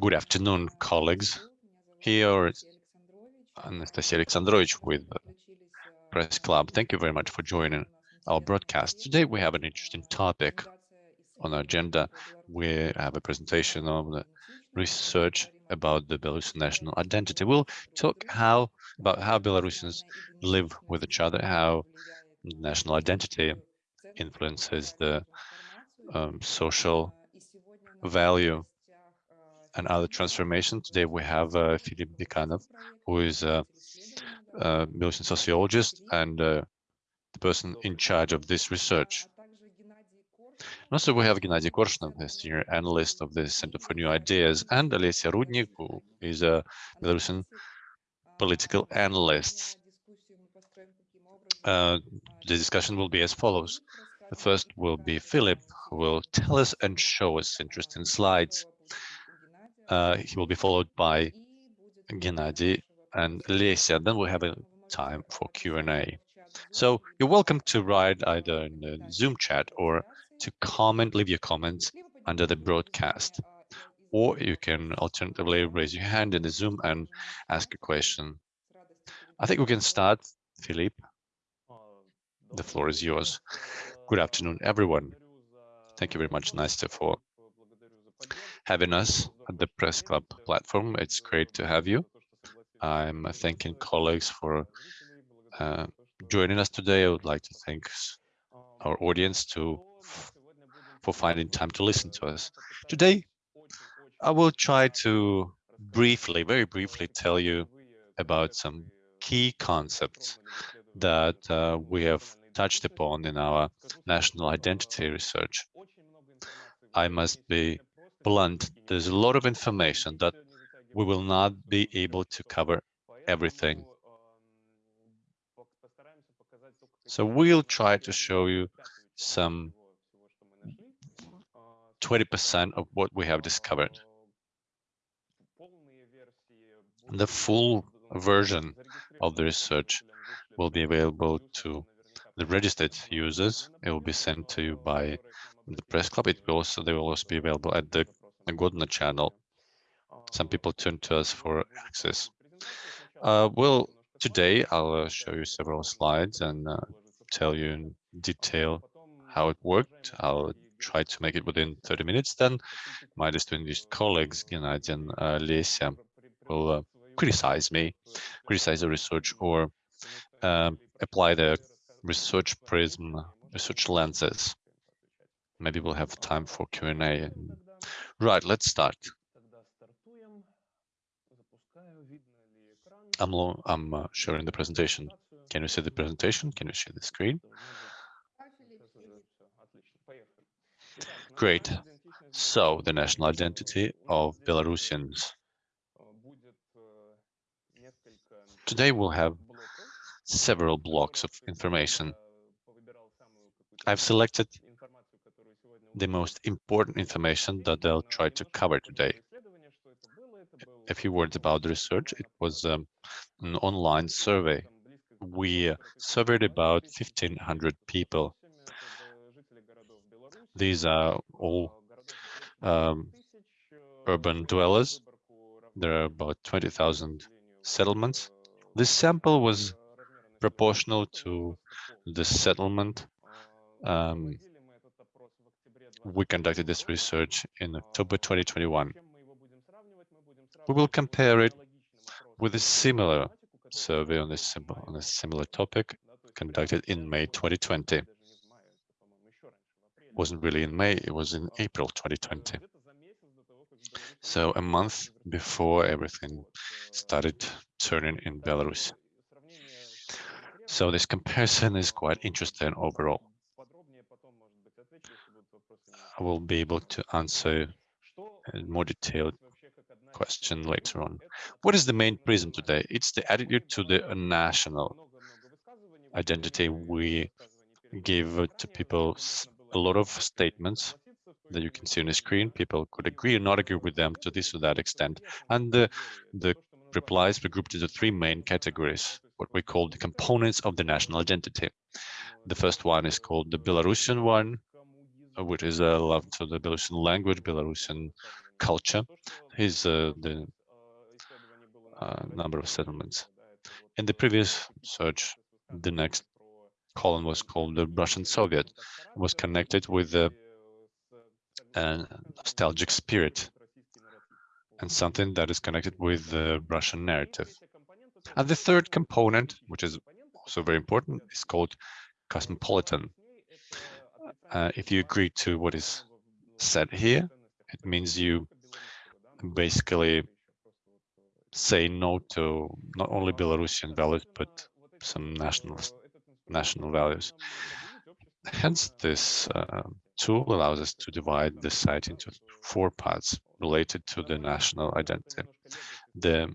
Good afternoon, colleagues. Here is Anastasia Alexandrovich with Press Club. Thank you very much for joining our broadcast. Today we have an interesting topic on our agenda. We have a presentation on the research about the Belarusian national identity. We'll talk how about how Belarusians live with each other, how national identity influences the um, social value and other transformation. Today we have uh, Philip Bikanov, who is a, a Belarusian sociologist and uh, the person in charge of this research. And also we have Gennady Korshunov, a senior analyst of the Center for New Ideas, and Alessia Rudnik, who is a Belarusian political analyst. Uh, the discussion will be as follows. The first will be Philip, who will tell us and show us interesting slides. Uh, he will be followed by Gennady and Lesia. Then we'll have a time for Q&A. So you're welcome to write either in the Zoom chat or to comment, leave your comments under the broadcast. Or you can alternatively raise your hand in the Zoom and ask a question. I think we can start, Philippe. The floor is yours. Good afternoon, everyone. Thank you very much, Nastya, for having us at the Press Club platform. It's great to have you. I'm thanking colleagues for uh, joining us today. I would like to thank our audience to for finding time to listen to us. Today, I will try to briefly, very briefly, tell you about some key concepts that uh, we have touched upon in our national identity research. I must be blunt. There's a lot of information that we will not be able to cover everything. So we'll try to show you some 20% of what we have discovered. The full version of the research will be available to the registered users. It will be sent to you by the press club. It will also they will also be available at the Godna channel. Some people turn to us for access. Uh, well, today I'll uh, show you several slides and uh, tell you in detail how it worked. I'll try to make it within 30 minutes. Then my distinguished colleagues, Gennady and uh, will uh, criticize me, criticize the research, or um, apply the research prism, research lenses. Maybe we'll have time for Q&A. Right, let's start. I'm, I'm uh, sharing the presentation. Can you see the presentation? Can you share the screen? Great. So the national identity of Belarusians. Today we'll have several blocks of information. I've selected the most important information that they'll try to cover today. A few words about the research. It was um, an online survey. We surveyed about 1,500 people. These are all um, urban dwellers. There are about 20,000 settlements. This sample was proportional to the settlement. Um, we conducted this research in October 2021. We will compare it with a similar survey on this on a similar topic conducted in May 2020. It wasn't really in May, it was in April 2020. So a month before everything started turning in Belarus. So this comparison is quite interesting overall. I will be able to answer a more detailed question later on. What is the main prism today? It's the attitude to the national identity. We give to people a lot of statements that you can see on the screen. People could agree or not agree with them to this or that extent. And the, the replies were grouped into three main categories what we call the components of the national identity. The first one is called the Belarusian one, which is a love to the Belarusian language, Belarusian culture. Here's uh, the uh, number of settlements. In the previous search, the next column was called the Russian Soviet. It was connected with the uh, nostalgic spirit and something that is connected with the Russian narrative. And the third component, which is also very important, is called cosmopolitan. Uh, if you agree to what is said here, it means you basically say no to not only Belarusian values, but some national national values. Hence, this uh, tool allows us to divide the site into four parts related to the national identity. The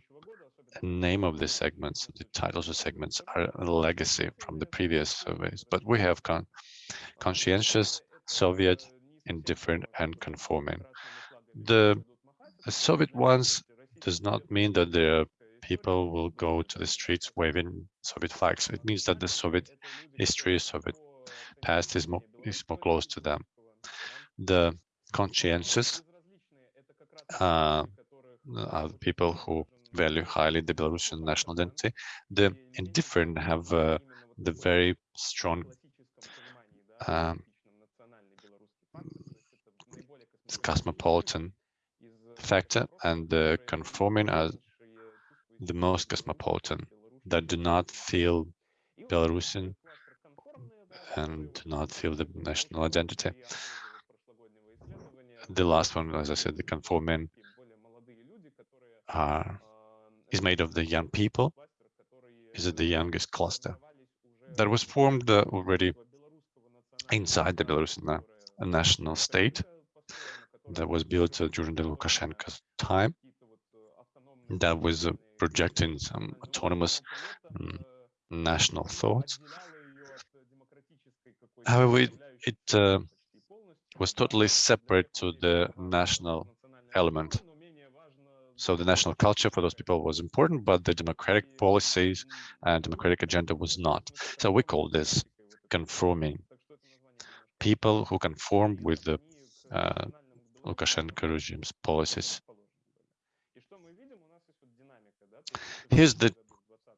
name of the segments, the titles of segments are a legacy from the previous surveys, but we have con conscientious, Soviet, indifferent, and conforming. The, the Soviet ones does not mean that the people will go to the streets waving Soviet flags. It means that the Soviet history, Soviet past is more, is more close to them. The conscientious uh, are people who value highly the Belarusian national identity. The indifferent have uh, the very strong um, cosmopolitan factor and the conforming are the most cosmopolitan that do not feel Belarusian and do not feel the national identity. The last one, as I said, the conforming are is made of the young people, is it the youngest cluster that was formed uh, already inside the Belarusian national state that was built uh, during the Lukashenko's time that was uh, projecting some autonomous um, national thoughts. However, it, it uh, was totally separate to the national element. So the national culture for those people was important, but the democratic policies and democratic agenda was not. So we call this conforming. People who conform with the uh, Lukashenko regime's policies. Here's the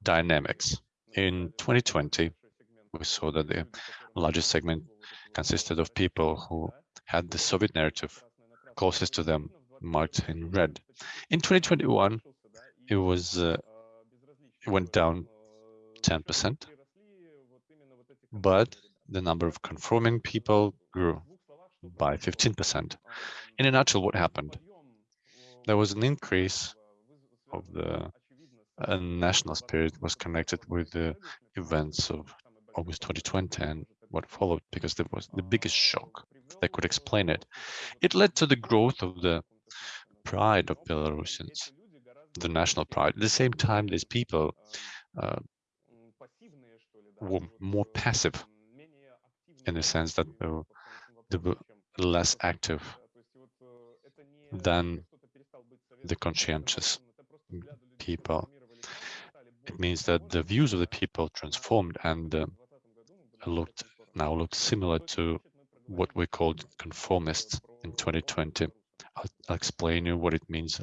dynamics. In 2020, we saw that the largest segment consisted of people who had the Soviet narrative closest to them marked in red. In 2021, it was uh, it went down 10%, but the number of conforming people grew by 15%. In a nutshell, what happened? There was an increase of the uh, national spirit was connected with the events of August 2020 and what followed because there was the biggest shock that could explain it. It led to the growth of the pride of Belarusians, the national pride. At the same time, these people uh, were more passive in the sense that they were, they were less active than the conscientious people. It means that the views of the people transformed and uh, looked now look similar to what we called conformists in 2020. I'll, explain you what it means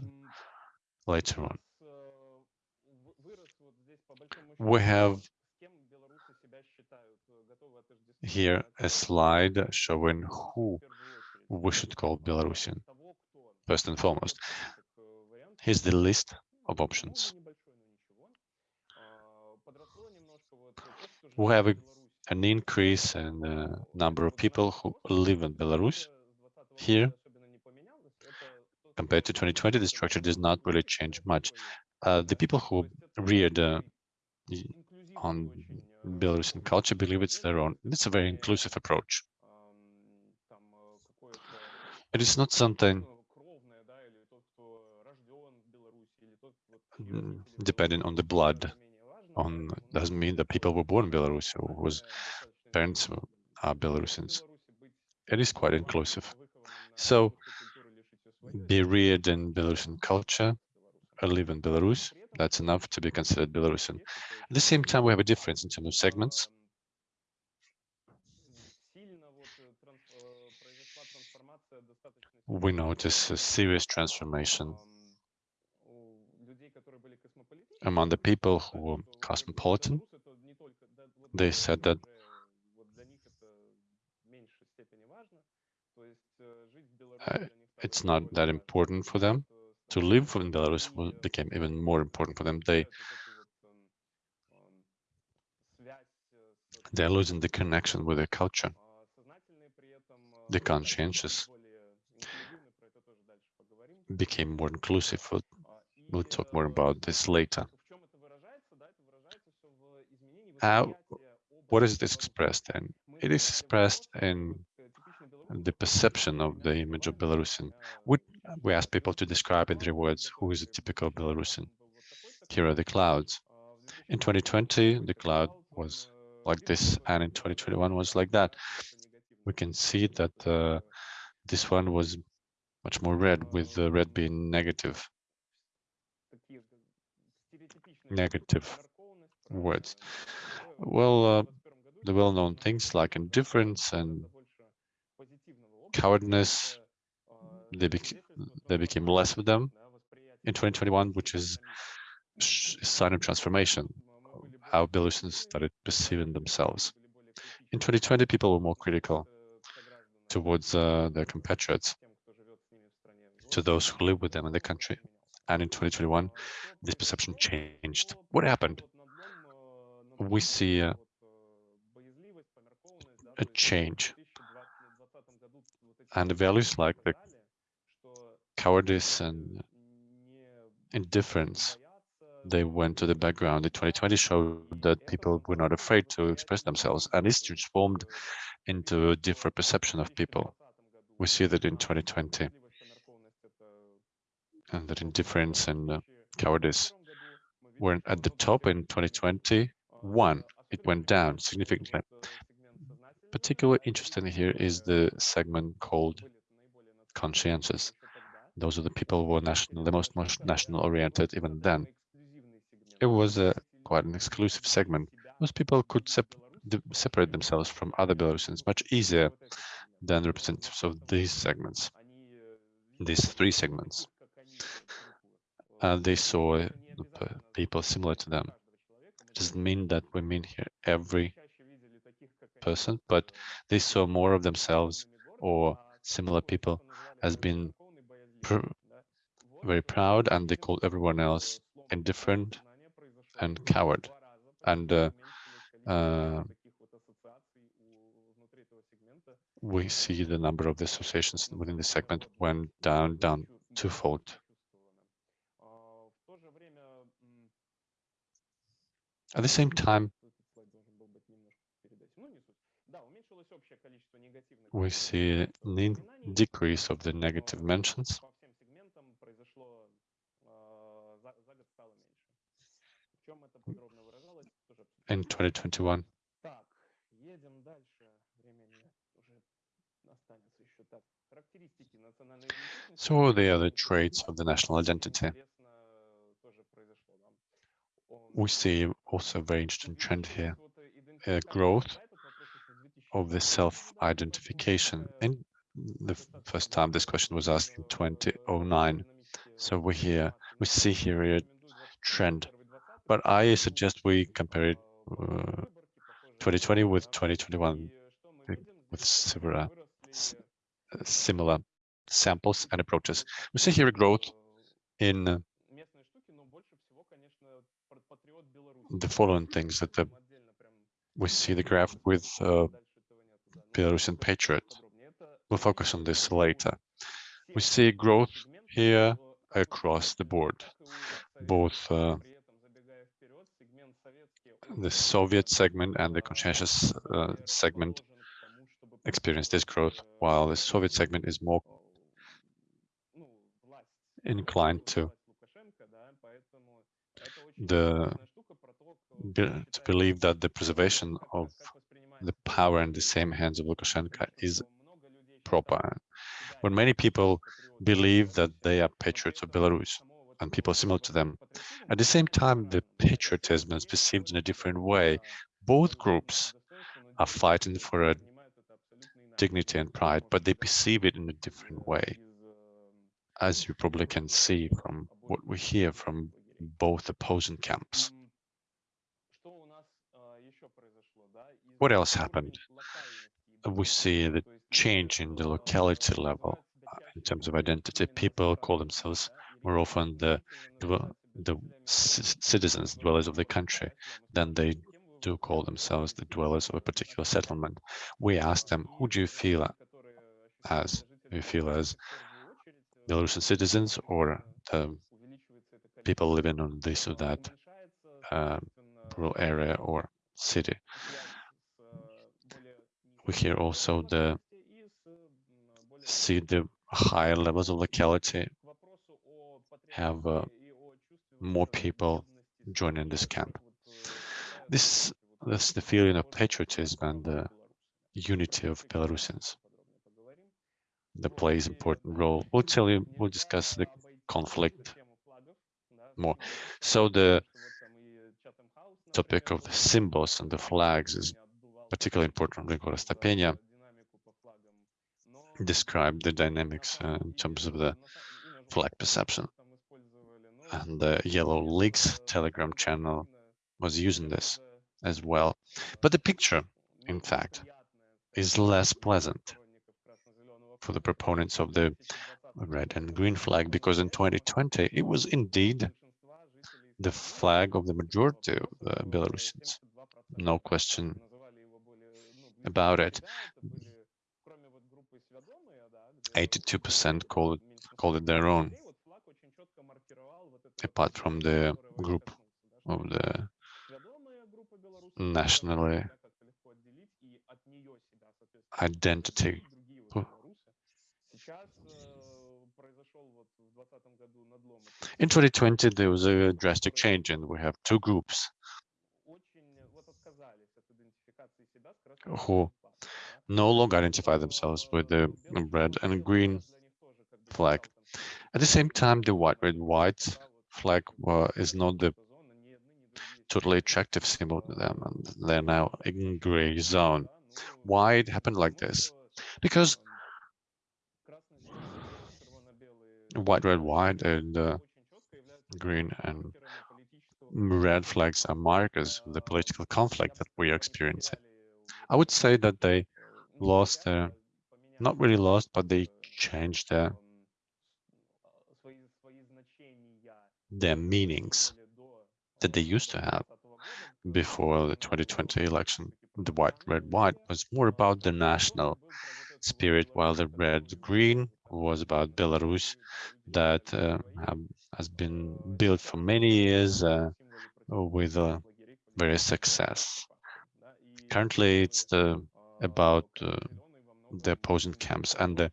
later on. We have here a slide showing who we should call Belarusian, first and foremost. Here's the list of options. We have a, an increase in the number of people who live in Belarus. Here, compared to 2020, the structure does not really change much. Uh, the people who reared uh, on Belarusian culture believe it's their own. It's a very inclusive approach. It is not something depending on the blood. On doesn't mean that people were born in Belarus or whose parents are Belarusians. It is quite inclusive. So be reared in Belarusian culture, or live in Belarus, that's enough to be considered Belarusian. At the same time, we have a difference in terms of segments. we notice a serious transformation among the people who were cosmopolitan. They said that uh, it's not that important for them to live in Belarus became even more important for them. They they're losing the connection with their culture. The conscientious became more inclusive. We'll, talk more about this later. How, what is this expressed in? It is expressed in the perception of the image of Belarusian. We, we ask people to describe in three words, who is a typical Belarusian? Here are the clouds. In 2020, the cloud was like this, and in 2021 was like that. We can see that uh, this one was much more red, with the red being negative. Negative words. Well, uh, the well-known things like indifference and cowardness, they, bec they became less of them in 2021, which is a sign of transformation, how Belarusians started perceiving themselves. In 2020, people were more critical towards uh, their compatriots, to those who live with them in the country. And in 2021, this perception changed. What happened? We see a, a change and the values like the cowardice and indifference, they went to the background. The 2020 showed that people were not afraid to express themselves, and this transformed into a different perception of people. We see that in 2020, and that indifference and uh, cowardice were at the top in 2021. It went down significantly particularly interesting here is the segment called conscientious. Those are the people who were national, the most, most national oriented even then. It was a quite an exclusive segment. Most people could sep separate themselves from other Belarusians much easier than representatives of these segments, these three segments. Uh, they saw uh, people similar to them. It doesn't mean that we mean here every person, but they saw more of themselves or similar people as being pr very proud and they called everyone else indifferent and coward. And uh, uh, we see the number of the associations within the segment went down, down twofold. At the same time, we see a decrease of the negative mentions. In 2021. So are the traits of the national identity. We see also a very interesting trend here, uh, growth of the self-identification. And the first time this question was asked in 2009. So we here we see here a trend, but I suggest we compare it uh, 2020 with 2021 with similar similar samples and approaches. We see here a growth in the following things that the, we see the graph with uh, Belarusian patriot. We'll focus on this later. We see growth here across the board, both uh, the Soviet segment and the conscientious uh, segment experience this growth, while the Soviet segment is more inclined to the to believe that the preservation of the power in the same hands of Lukashenko is proper. When many people believe that they are patriots of Belarus and people similar to them, at the same time, the patriotism is perceived in a different way. Both groups are fighting for a dignity and pride, but they perceive it in a different way. as you probably can see from what we hear from both opposing camps. What else happened? We see the change in the locality level uh, in terms of identity. People call themselves more often the the citizens, dwellers of the country, than they do call themselves the dwellers of a particular settlement. We asked them, who do you feel as? Do you feel as Belarusian citizens or the people living on this or that uh, rural area or city? We hear also the see the higher levels of locality have uh, more people joining this camp. This that's the feeling of patriotism and the unity of Belarusians that plays important role. We'll tell you, we'll discuss the conflict more. So the topic of the symbols and the flags is particularly important. Grigory Astapenia described the dynamics uh, in terms of the flag perception. And the Yellow Leaks Telegram channel was using this as well. But the picture, in fact, is less pleasant for the proponents of the red and green flag, because in 2020, it was indeed the flag of the majority of the Belarusians. No question about it. 82% call it, it their own, apart from the group of the nationally identity. In 2020, there was a drastic change and we have two groups who no longer identify themselves with the red and green flag. At the same time, the white, red, white flag is not the totally attractive symbol to them, and they're now in gray zone. Why it happened like this? Because white, red, white, and uh, green and red flags are markers of the political conflict that we are experiencing. I would say that they lost their, not really lost, but they changed their, their meanings that they used to have before the 2020 election. The white, red, white was more about the national spirit, while the red, green was about Belarus that uh, has been built for many years uh, with uh, various success. Currently, it's the about uh, the opposing camps and the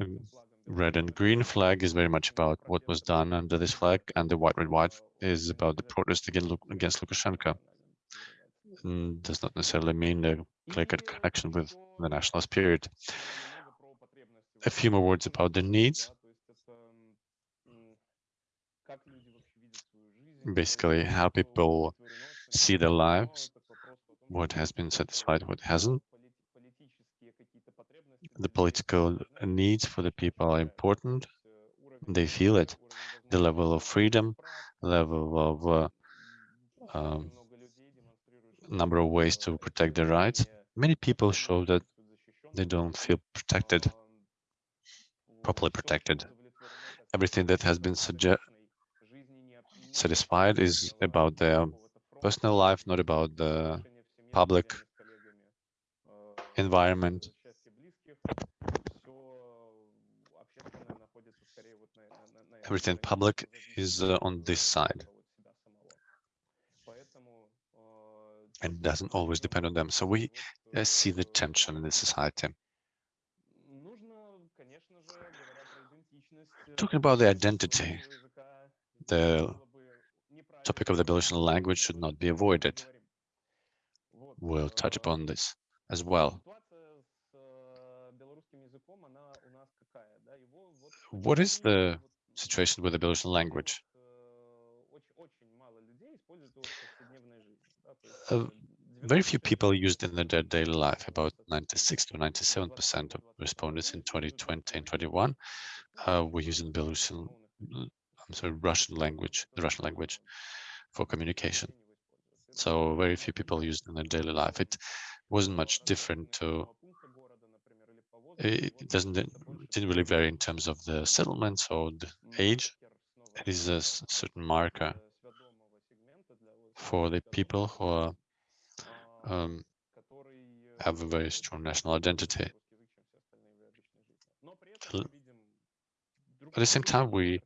um, red and green flag is very much about what was done under this flag and the white red white is about the protest against, against Lukashenko and does not necessarily mean a clear-cut connection with the national spirit. A few more words about the needs. Basically, how people see their lives, what has been satisfied, what hasn't the political needs for the people are important. They feel it. The level of freedom, level of uh, um, number of ways to protect their rights. Many people show that they don't feel protected, properly protected. Everything that has been satisfied is about their personal life, not about the public environment. Everything public is uh, on this side. And doesn't always depend on them. So we uh, see the tension in the society. Talking about the identity, the topic of the Belarusian language should not be avoided. We'll touch upon this as well. What is the situation with the Belarusian language? Uh, very few people used in their daily life, about 96 to 97% of respondents in 2020 and 21 uh, we use in Belarusian, I'm sorry, Russian language, the Russian language for communication. So very few people use it in their daily life. It wasn't much different to, it doesn't, didn't really vary in terms of the settlements or the age. It is a certain marker for the people who are, um, have a very strong national identity. At the same time, we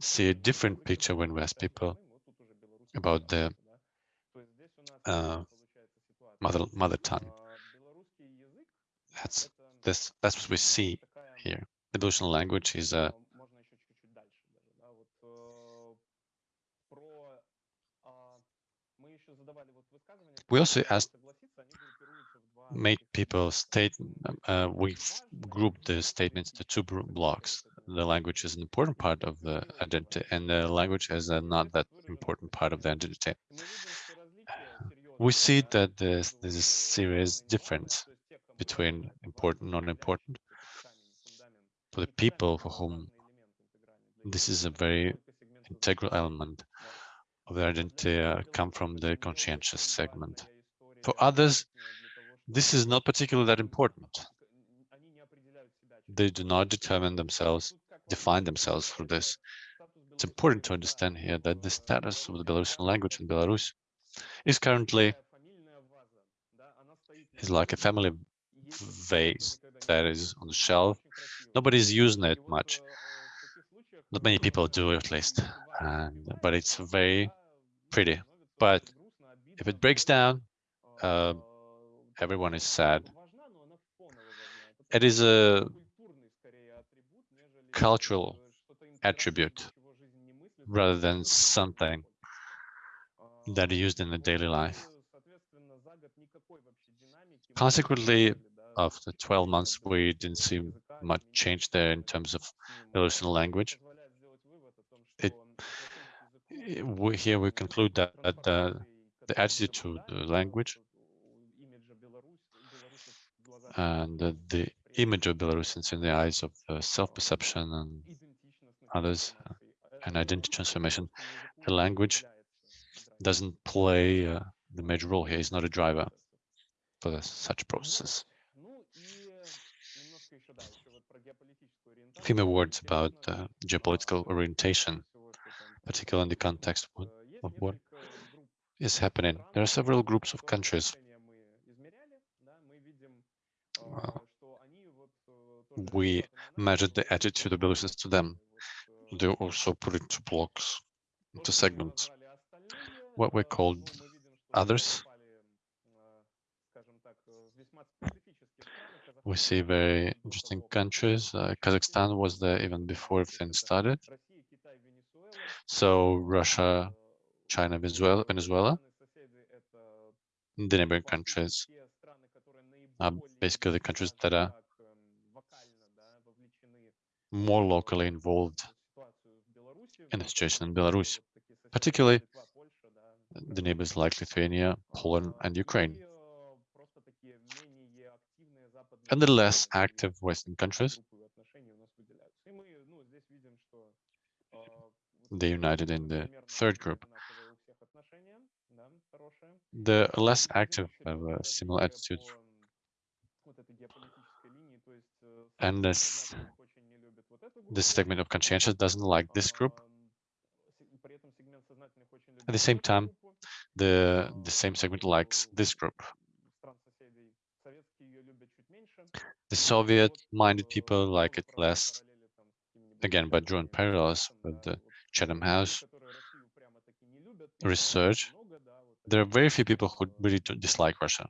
see a different picture when we ask people about the uh, mother mother tongue. That's this that's what we see here. The Belarusian language is a we also asked made people state uh, we grouped the statements to two blocks the language is an important part of the identity and the language is a not that important part of the identity we see that there's, a serious difference between important and non-important for the people for whom this is a very integral element of their identity uh, come from the conscientious segment. For others, this is not particularly that important. They do not determine themselves, define themselves for this. It's important to understand here that the status of the Belarusian language in Belarus is currently is like a family vase that is on the shelf. Nobody's using it much. Not many people do, at least. And, but it's very pretty. But if it breaks down, uh, everyone is sad. It is a cultural attribute rather than something that is used in the daily life. Consequently, after 12 months, we didn't see much change there in terms of Belarusian language. It, we, here we conclude that, that uh, the attitude to the language and uh, the image of Belarusians in the eyes of uh, self-perception and others uh, and identity transformation, the language doesn't play uh, the major role here. He's not a driver for such processes. A few more words about uh, geopolitical orientation, particularly in the context of, of what is happening. There are several groups of countries. Uh, we measured the attitude of Belarusians to them. They also put it into blocks, into segments, what we called others, we see very interesting countries. Uh, Kazakhstan was there even before things started. So Russia, China, Venezuela, Venezuela, the neighboring countries are basically the countries that are more locally involved in the situation in Belarus, particularly the neighbors like Lithuania, Poland, and Ukraine and the less active Western countries. They united in the third group. The less active have a similar attitude. And this, this segment of conscientious doesn't like this group. At the same time, the, the same segment likes this group. The Soviet-minded people like it less, again, by drawing parallels with the Chatham House research. There are very few people who really dislike Russia.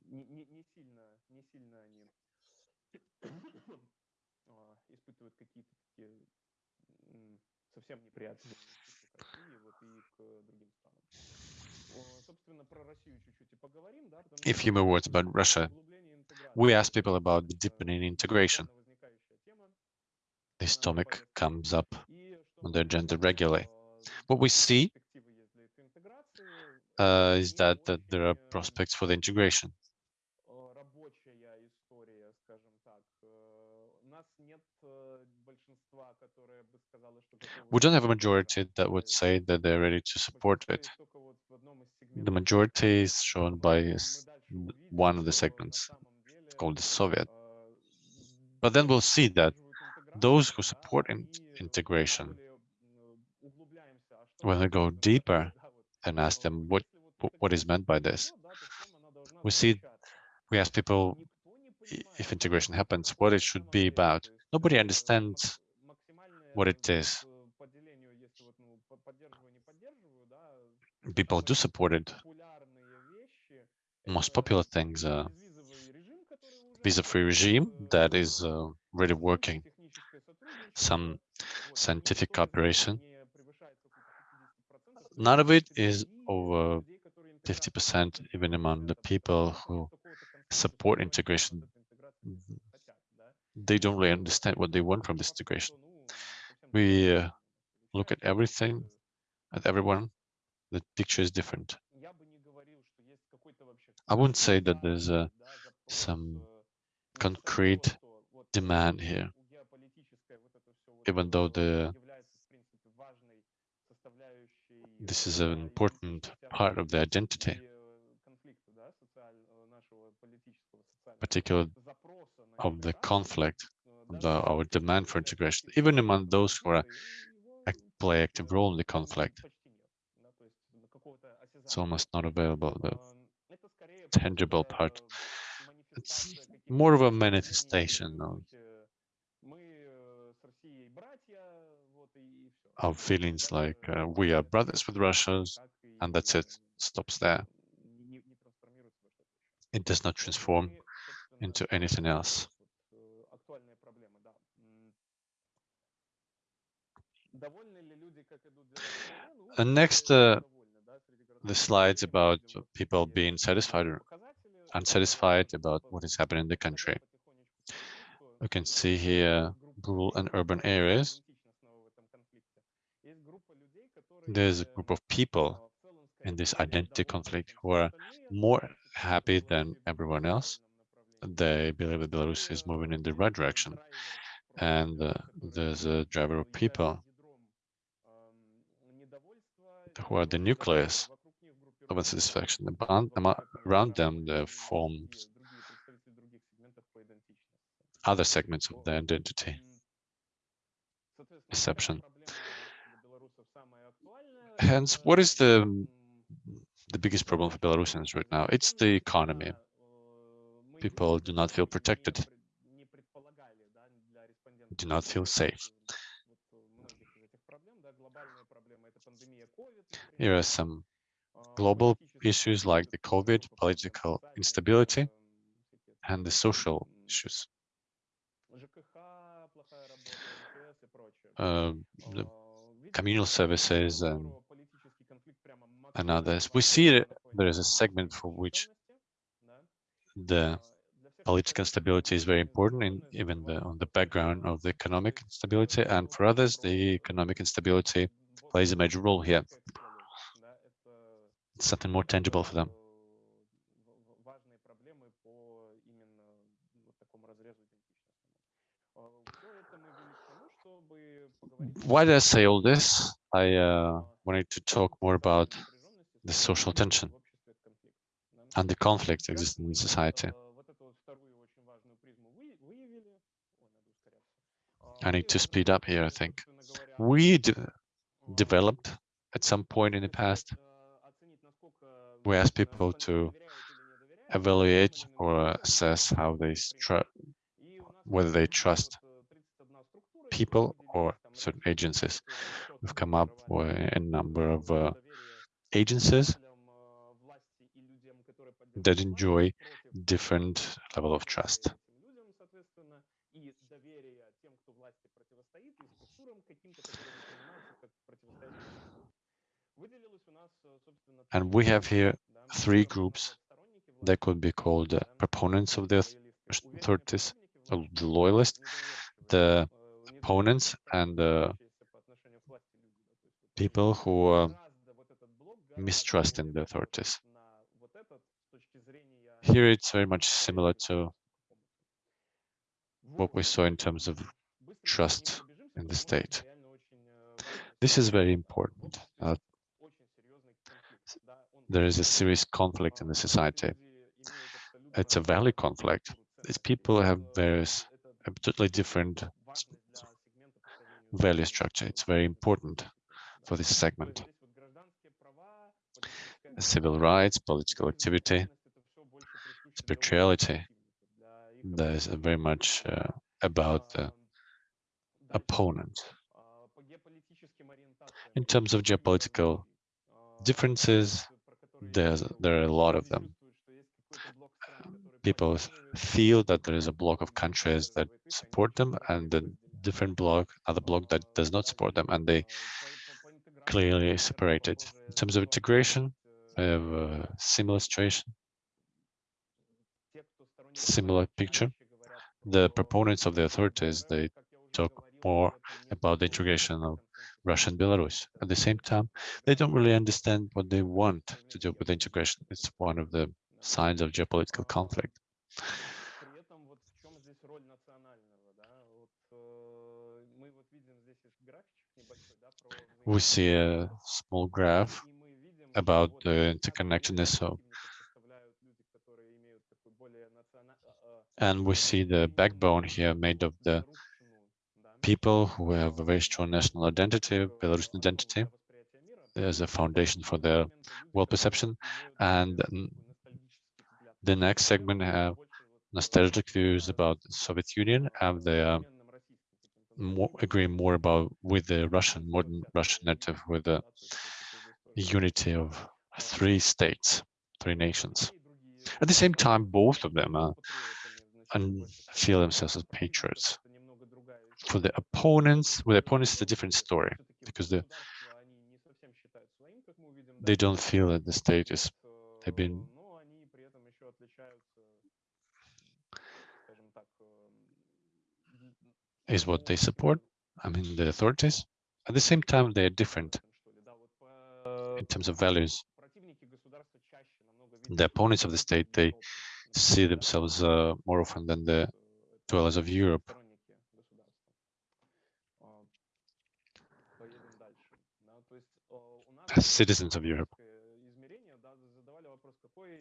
A few more words about Russia we ask people about the deepening integration. This topic comes up on the agenda regularly. What we see uh, is that, that there are prospects for the integration. We don't have a majority that would say that they're ready to support it. The majority is shown by one of the segments called the Soviet. But then we'll see that those who support in integration, when we go deeper and ask them what what is meant by this, we see we ask people if integration happens, what it should be about. Nobody understands what it is. People do support it. Most popular things are visa-free regime that is uh, really working. Some scientific cooperation. None of it is over 50% even among the people who support integration. They don't really understand what they want from this integration. We uh, look at everything, at everyone, the picture is different. I wouldn't say that there's uh, some concrete demand here, even though the this is an important part of the identity, particularly of the conflict, of the, our demand for integration, even among those who are play active role in the conflict. It's almost not available, the tangible part. It's more of a manifestation of, of feelings like uh, we are brothers with Russia, and that's it, stops there. It does not transform into anything else. And next, uh, the slides about people being satisfied or unsatisfied about what is happening in the country. You can see here rural and urban areas. There's a group of people in this identity conflict who are more happy than everyone else. They believe that Belarus is moving in the right direction. And uh, there's a driver of people who are the nucleus of unsatisfaction. Around them, they form other segments of the identity perception. Hence, what is the the biggest problem for Belarusians right now? It's the economy. People do not feel protected, do not feel safe. Here are some global issues like the COVID, political instability, and the social issues. Uh, the communal services and, and others. We see there is a segment for which the political stability is very important, in even the, on the background of the economic instability, and for others, the economic instability plays a major role here something more tangible for them. Why did I say all this? I uh, wanted to talk more about the social tension and the conflict existing in society. I need to speed up here, I think. We de developed at some point in the past we ask people to evaluate or assess how they whether they trust people or certain agencies. We've come up with a number of uh, agencies that enjoy different level of trust. And we have here three groups that could be called uh, proponents of the authorities, the loyalists, the opponents, and the people who uh, mistrust in the authorities. Here it's very much similar to what we saw in terms of trust in the state. This is very important. Uh, there is a serious conflict in the society. It's a value conflict. These people have various, totally different value structure. It's very important for this segment. Civil rights, political activity, spirituality, that is very much uh, about the opponent. In terms of geopolitical differences, there's, there are a lot of them. People feel that there is a block of countries that support them and the different block, other block that does not support them, and they clearly separated. In terms of integration, I have a similar situation, similar picture. The proponents of the authorities, they talk more about the integration of Russia and Belarus. At the same time, they don't really understand what they want to do with integration. It's one of the signs of geopolitical conflict. We see a small graph about the interconnectedness of and we see the backbone here made of the people who have a very strong national identity, Belarusian identity. There's a foundation for their world perception. And the next segment have nostalgic views about the Soviet Union and they uh, more, agree more about with the Russian, modern Russian narrative, with the unity of three states, three nations. At the same time, both of them are, and feel themselves as patriots for the opponents, with opponents, it's a different story because the, they don't feel that the state is, they've been is what they support. I mean, the authorities. At the same time, they are different in terms of values. The opponents of the state, they see themselves uh, more often than the dwellers of Europe. Citizens of Europe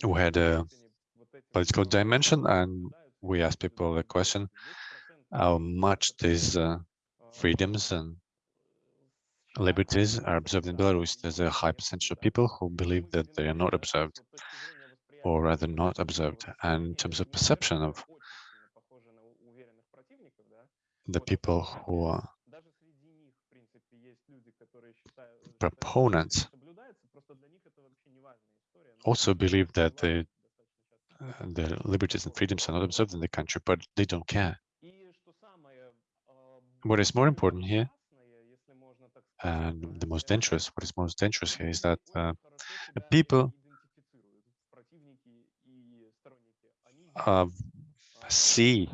who had a political dimension and we asked people the question how much these uh, freedoms and liberties are observed in Belarus. There's a high percentage of people who believe that they are not observed or rather not observed. And in terms of perception of the people who are proponents also believe that the, uh, the liberties and freedoms are not observed in the country, but they don't care. What is more important here, and the most dangerous, what is most dangerous here is that uh, people uh, see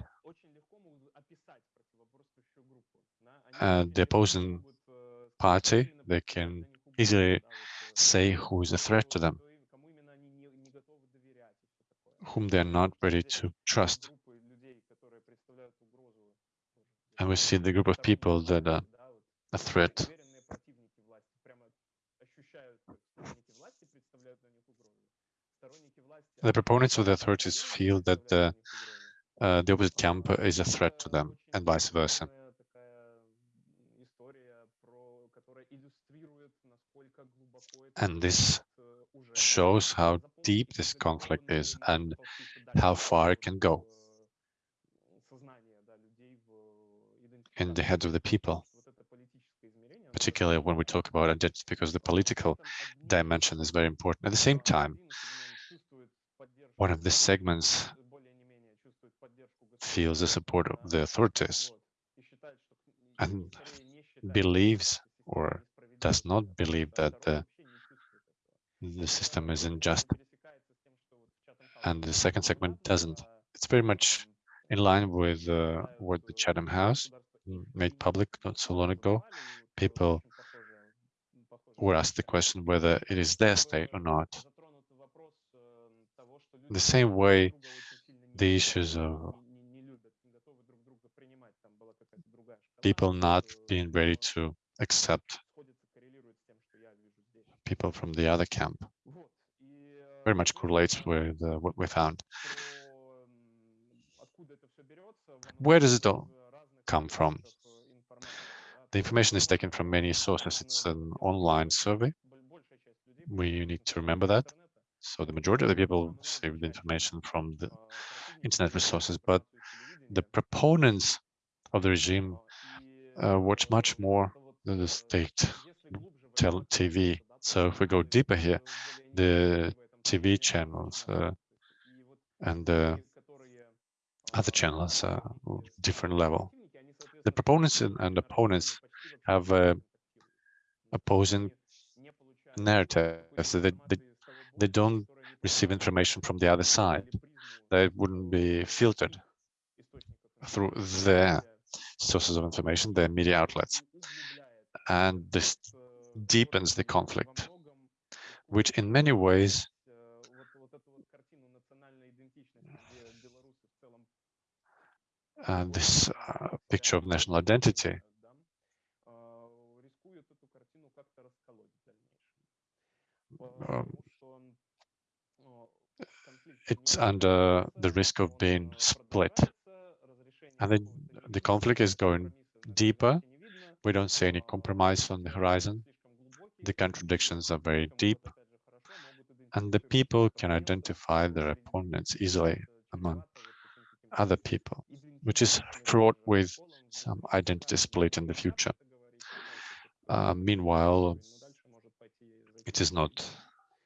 uh, the opposing party, they can easily say who is a threat to them, whom they are not ready to trust. And we see the group of people that are a threat. The proponents of the authorities feel that the, uh, the opposite camp is a threat to them, and vice versa. And this shows how deep this conflict is and how far it can go in the heads of the people, particularly when we talk about identity, because the political dimension is very important. At the same time, one of the segments feels the support of the authorities and believes or does not believe that the the system is unjust. And the second segment doesn't. It's very much in line with uh, what the Chatham House made public not so long ago. People were asked the question whether it is their state or not. The same way, the issues of people not being ready to accept people from the other camp. Very much correlates with uh, what we found. Where does it all come from? The information is taken from many sources. It's an online survey. We need to remember that. So the majority of the people receive the information from the internet resources, but the proponents of the regime uh, watch much more than the state TV. So if we go deeper here, the TV channels uh, and the other channels are different level. The proponents and opponents have uh, opposing narratives. So they, they, they don't receive information from the other side. They wouldn't be filtered through their sources of information, their media outlets. And this deepens the conflict, which in many ways uh, this uh, picture of national identity um, it's under the risk of being split. And then the conflict is going deeper. We don't see any compromise on the horizon. The contradictions are very deep. And the people can identify their opponents easily among other people, which is fraught with some identity split in the future. Uh, meanwhile, it is not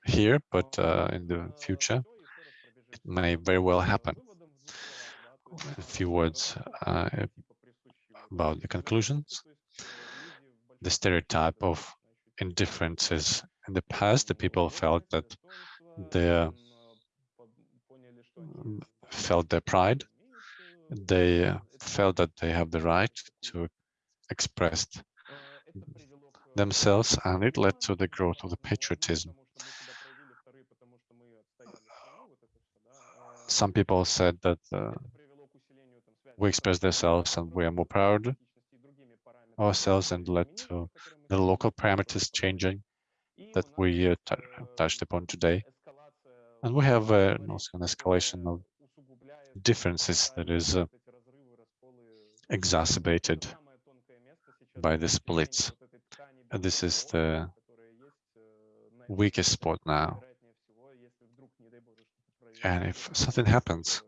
here, but uh, in the future, it may very well happen. A few words uh, about the conclusions. The stereotype of indifferences in the past, the people felt that they felt their pride. They felt that they have the right to express themselves, and it led to the growth of the patriotism. Some people said that uh, we express ourselves and we are more proud ourselves and led to the local parameters changing that we uh, touched upon today. And we have uh, also an escalation of differences that is uh, exacerbated by the splits. And this is the weakest spot now. And if something happens,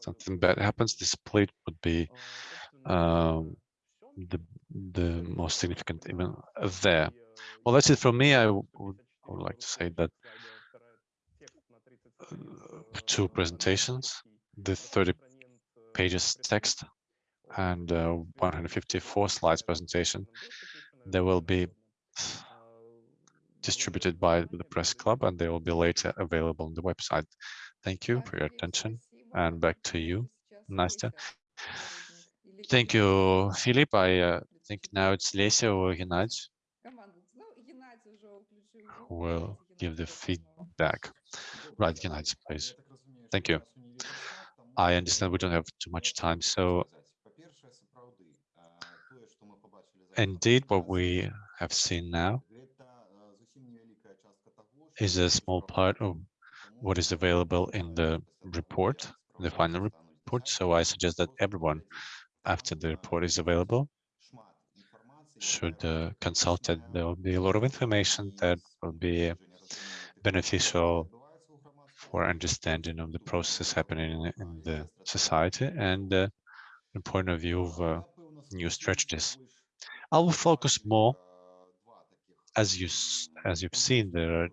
something bad happens, the split would be um, the the most significant even there. Well, that's it from me. I would, I would like to say that uh, two presentations, the 30 pages text and uh, 154 slides presentation, they will be distributed by the press club and they will be later available on the website. Thank you for your attention and back to you, Nastya. Thank you, Philip. I uh, think now it's Lesia or Gennady who will give the feedback. Right, Gennady, please. Thank you. I understand we don't have too much time, so indeed what we have seen now is a small part of what is available in the report, the final report. So I suggest that everyone, after the report is available, should uh, consult it. There will be a lot of information that will be beneficial for understanding of the process happening in, in the society and uh, the point of view of uh, new strategies. I will focus more, as you as you've seen, there are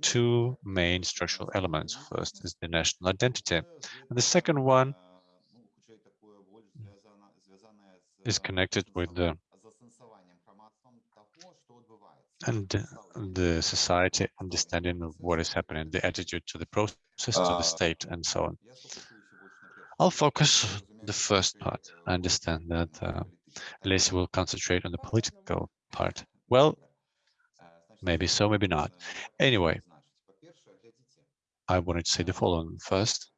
two main structural elements. First is the national identity, and the second one is connected with the and the society understanding of what is happening, the attitude to the process, to the uh, state, and so on. I'll focus on the first part. I understand that uh, will concentrate on the political part. Well, maybe so, maybe not. Anyway, I wanted to say the following first.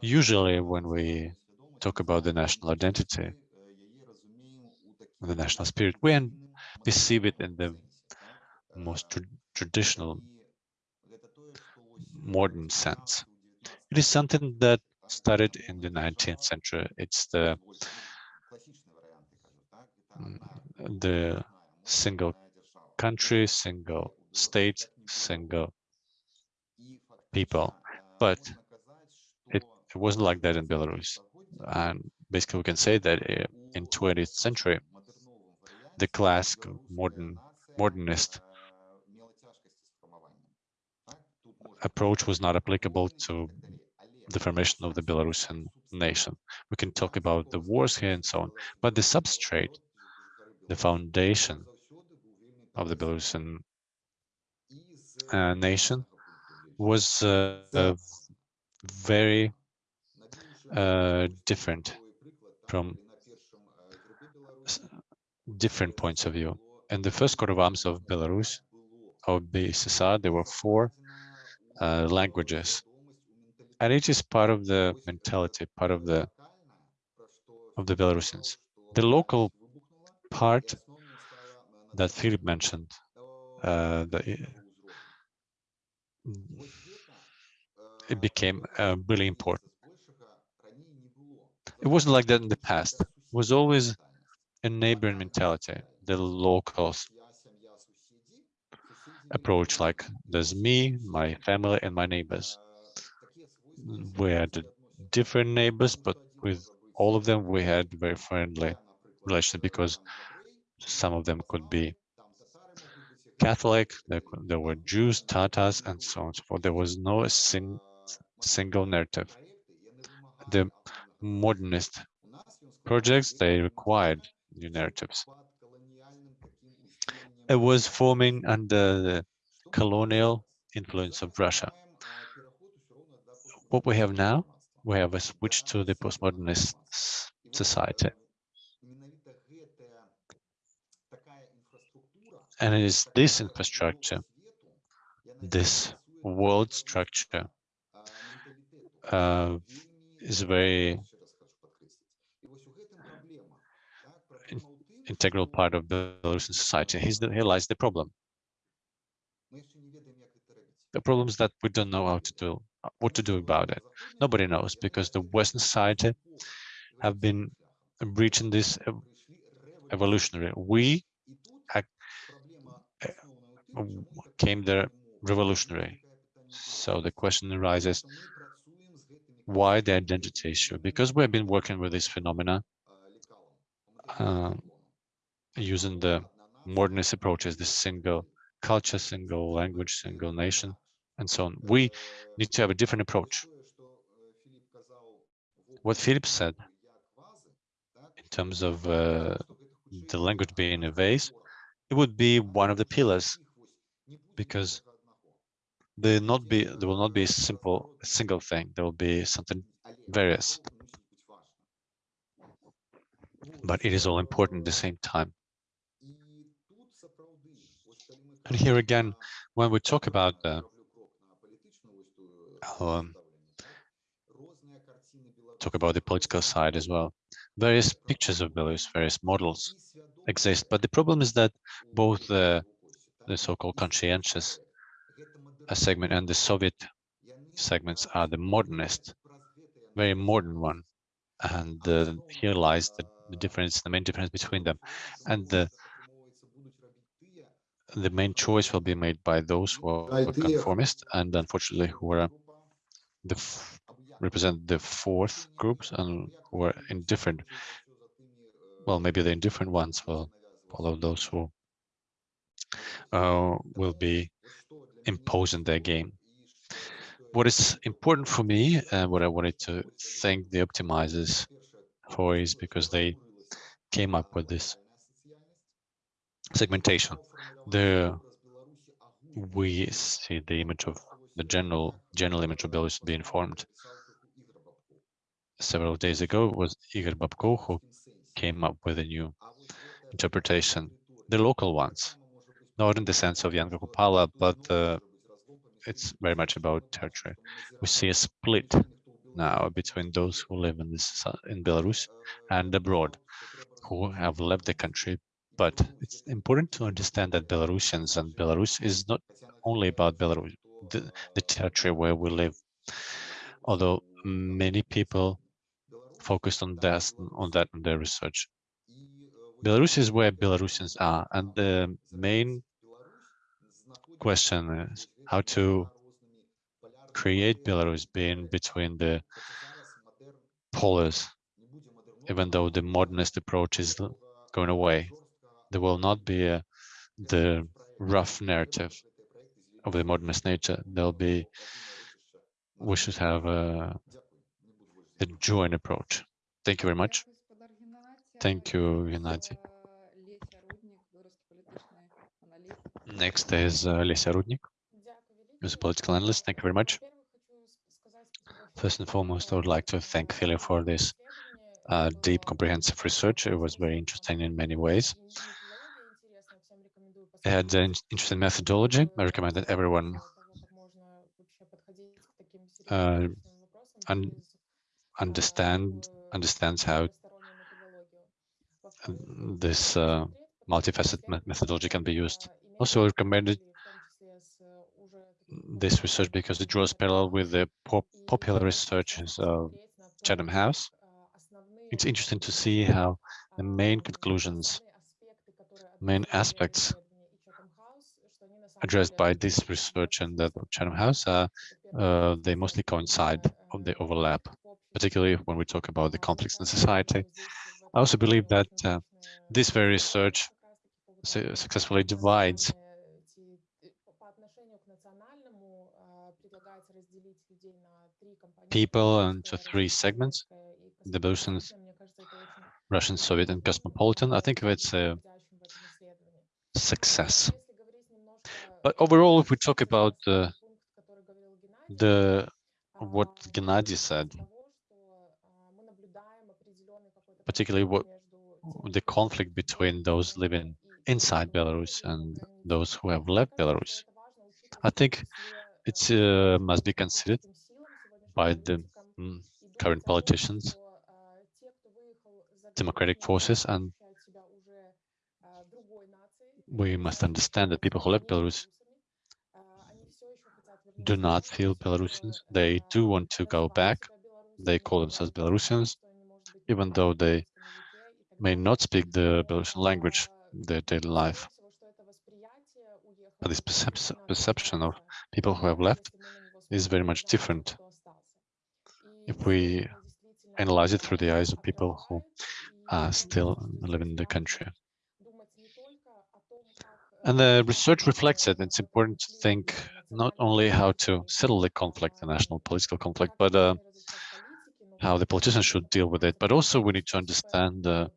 Usually when we talk about the national identity, the national spirit, we perceive it in the most tra traditional modern sense. It is something that started in the 19th century. It's the mm, the single country, single state, single people. But it, it wasn't like that in Belarus. And basically we can say that uh, in 20th century, the classic modern modernist approach was not applicable to the formation of the Belarusian nation. We can talk about the wars here and so on, but the substrate, the foundation of the Belarusian uh, nation was uh, uh, very different from different points of view. In the first coat of arms of Belarus, of BSSR, there were four uh, languages. And it is part of the mentality, part of the of the Belarusians. The local part that Philip mentioned, uh, the, it became uh, really important. It wasn't like that in the past. It was always a neighboring mentality, the local approach like there's me, my family, and my neighbors. We had different neighbors, but with all of them we had very friendly relations because some of them could be Catholic, there, there were Jews, Tatars, and so on and so forth. There was no sing, single narrative. The modernist projects, they required new narratives. It was forming under the colonial influence of Russia. What we have now, we have a switch to the postmodernist society. And it is this infrastructure, this world structure, uh, is very integral part of Belarusian society. He's the, here lies the problem. The problem is that we don't know how to do what to do about it. Nobody knows because the Western society have been breaching this evolutionary. We came there revolutionary. So the question arises, why the identity issue? Because we have been working with this phenomena uh, using the modernist approaches, the single culture, single language, single nation, and so on. We need to have a different approach. What Philip said in terms of uh, the language being a vase, it would be one of the pillars because there not be there will not be a simple single thing. There will be something various. But it is all important at the same time. And here again, when we talk about the um, talk about the political side as well, various pictures of Belarus, various models exist. But the problem is that both the, the so-called conscientious uh, segment and the Soviet segments are the modernist, very modern one. And uh, here lies the, the difference, the main difference between them. And the the main choice will be made by those who are conformist and unfortunately who are the represent the fourth groups and who are indifferent. Well, maybe the indifferent ones will follow those who uh, will be imposing their game. What is important for me and what I wanted to thank the optimizers for is because they came up with this segmentation. There we see the image of the general general image of Belarus being formed. Several days ago was Igor Babko who came up with a new interpretation, the local ones, not in the sense of Janka Kupala, but uh, it's very much about territory. We see a split now between those who live in this in Belarus and abroad, who have left the country But it's important to understand that Belarusians and Belarus is not only about Belarus, the, the territory where we live. Although many people focused on that on that in their research. Belarus is where Belarusians are, and the main question is how to create Belarus being between the polars, even though the modernist approach is going away. There will not be a, the rough narrative of the modernist nature. There'll be, we should have a, a joint approach. Thank you very much. Thank you, Gennady. Next is uh, Lesia Rudnik, who's a political analyst. Thank you very much. First and foremost, I would like to thank Philip for this uh, deep, comprehensive research. It was very interesting in many ways. Had an interesting methodology. I recommend that everyone uh, un understand understands how this uh, multifaceted methodology can be used. Also I recommended this research because it draws parallel with the pop popular researches of Chatham House. It's interesting to see how the main conclusions, main aspects addressed by this research and that of Chatham House, uh, uh, they mostly coincide, they overlap, particularly when we talk about the conflicts in society. I also believe that uh, this very research su successfully divides people into three segments, the Belarusians, Russian, Soviet, and cosmopolitan. I think it's a success. But overall, if we talk about the, the what Gennady said, particularly what the conflict between those living inside Belarus and those who have left Belarus. I think it uh, must be considered by the mm, current politicians, democratic forces, and we must understand that people who left Belarus do not feel Belarusians. They do want to go back. They call themselves Belarusians, even though they may not speak the Belarusian language their daily life. But this percep perception of people who have left is very much different if we analyze it through the eyes of people who uh, still live in the country. And the research reflects it. It's important to think not only how to settle the conflict, the national political conflict, but uh, how the politicians should deal with it. But also we need to understand uh,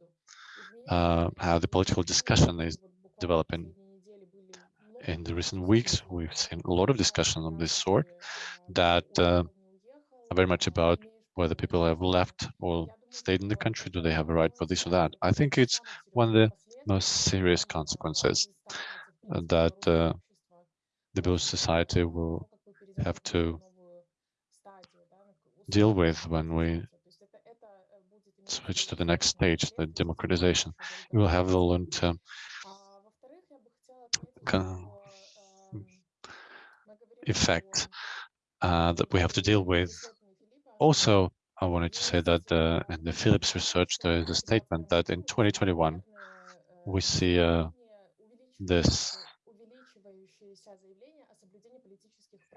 uh, how the political discussion is developing. In the recent weeks, we've seen a lot of discussion of this sort that uh, are very much about whether people have left or stayed in the country. Do they have a right for this or that? I think it's one of the most serious consequences that uh, the Belarus society will have to deal with when we switch to the next stage, the democratization. We will have the long-term effect uh, that we have to deal with. Also, I wanted to say that uh, in the Philips research, there is a statement that in 2021, we see uh, this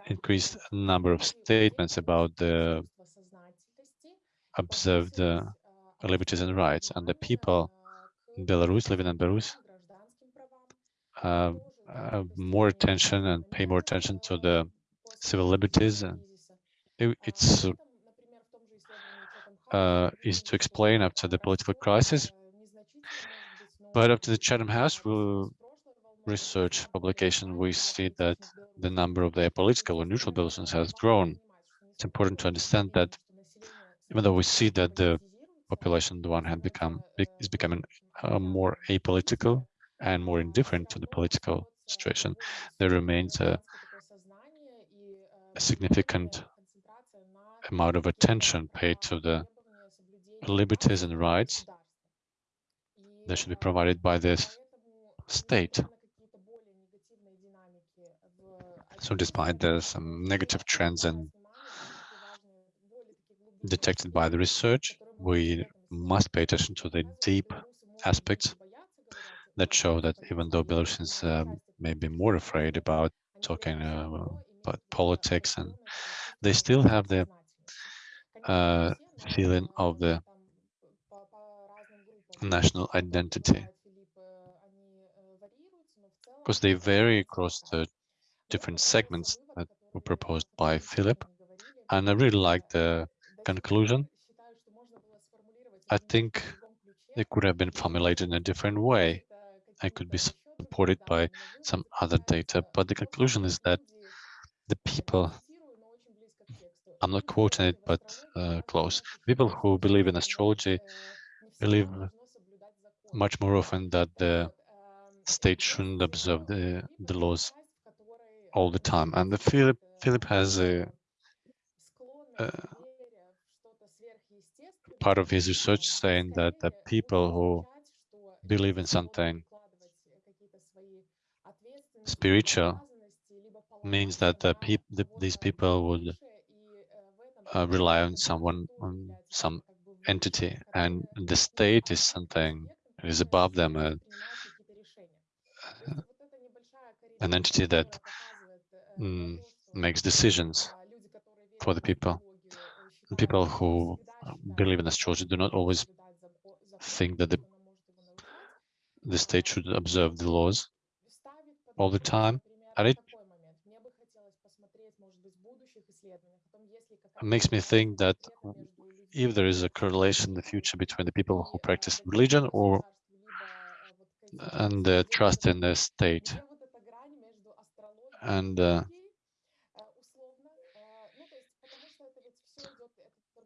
increased number of statements about the observed uh, liberties and rights, and the people in Belarus, living in Belarus, uh, uh, more attention and pay more attention to the civil liberties. And it, it's uh, easy to explain after the political crisis. But after the Chatham House we'll research publication, we see that the number of the political or neutral Belarusians has grown. It's important to understand that even though we see that the population on the one hand become is becoming uh, more apolitical and more indifferent to the political situation, there remains a, a significant amount of attention paid to the liberties and rights that should be provided by this state. So despite the some negative trends and detected by the research, we must pay attention to the deep aspects that show that even though Belarusians um, may be more afraid about talking uh, about politics and they still have the uh, feeling of the national identity. Because they vary across the different segments that were proposed by Philip and I really like the conclusion. I think it could have been formulated in a different way. I could be supported by some other data, but the conclusion is that the people, I'm not quoting it, but uh, close, people who believe in astrology believe much more often that the state shouldn't observe the, the laws all the time. And the Philip, Philip has a, a part of his research saying that the people who believe in something spiritual means that the peop the, these people would uh, rely on someone, on some entity, and the state is something is above them, uh, an entity that mm, makes decisions for the people. People who believe in astrology do not always think that the, the state should observe the laws all the time. And it makes me think that if there is a correlation in the future between the people who practice religion or and the trust in the state and uh,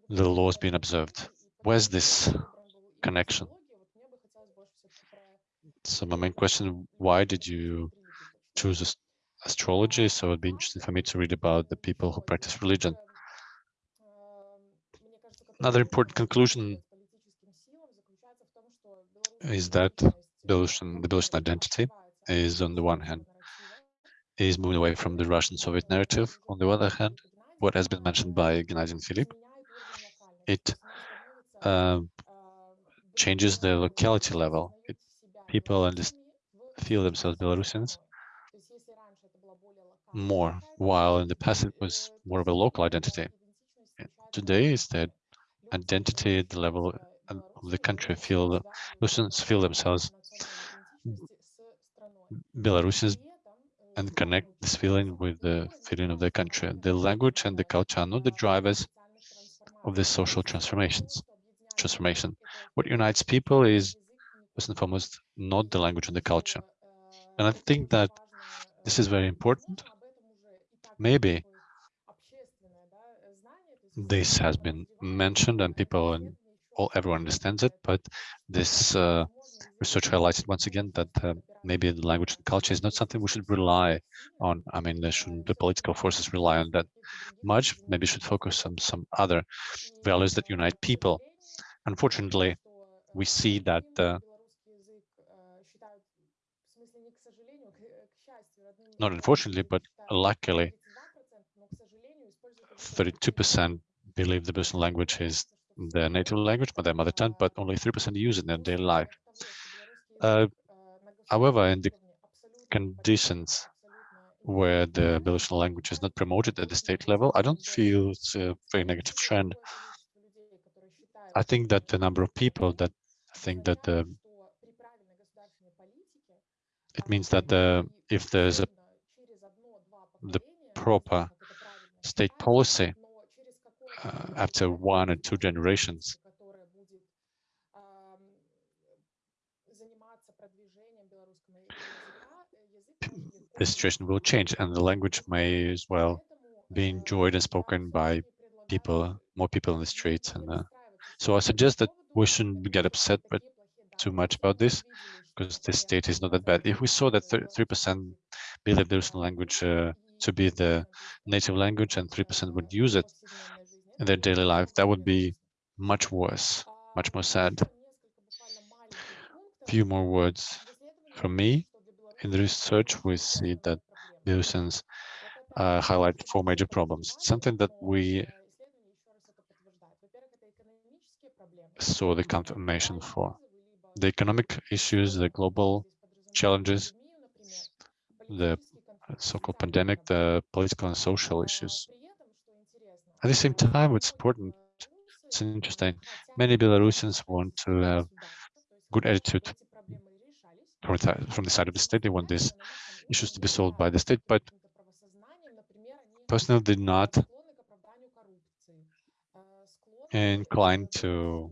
the has been observed. Where's this connection? So my main question, why did you choose astrology? So it'd be interesting for me to read about the people who practice religion. Another important conclusion is that Belarusian, the Belarusian identity is on the one hand is moving away from the Russian Soviet narrative. On the other hand, what has been mentioned by Gennady and it uh, changes the locality level. It, people feel themselves Belarusians more, while in the past it was more of a local identity. Today is that identity at the level of the country feel Belarusians feel themselves Belarusians and connect this feeling with the feeling of the country. The language and the culture are not the drivers of the social transformations transformation. What unites people is first and foremost not the language and the culture. And I think that this is very important. Maybe this has been mentioned and people and all everyone understands it, but this uh, research highlighted once again that uh, maybe the language and culture is not something we should rely on. I mean, shouldn't the political forces rely on that much? Maybe should focus on some other values that unite people. Unfortunately, we see that uh, not unfortunately, but luckily, 32% believe the Belarusian language is their native language, but their mother tongue, but only 3% use it in their daily life. Uh, however, in the conditions where the Belarusian language is not promoted at the state level, I don't feel it's a very negative trend. I think that the number of people that think that the it means that the if there's a the proper state policy uh, after one or two generations the situation will change and the language may as well be enjoyed and spoken by people, more people in the streets. And uh, so I suggest that we shouldn't get upset but too much about this because the state is not that bad. If we saw that 3% believe the Russian language uh, to be the native language and 3% would use it in their daily life, that would be much worse, much more sad. A few more words from me In the research, we see that Belarusians uh, highlight four major problems. Something that we saw the confirmation for. The economic issues, the global challenges, the so-called pandemic, the political and social issues. At the same time, it's important, it's interesting, many Belarusians want to have good attitude from the side of the state. They want these issues to be solved by the state, but personally did not inclined to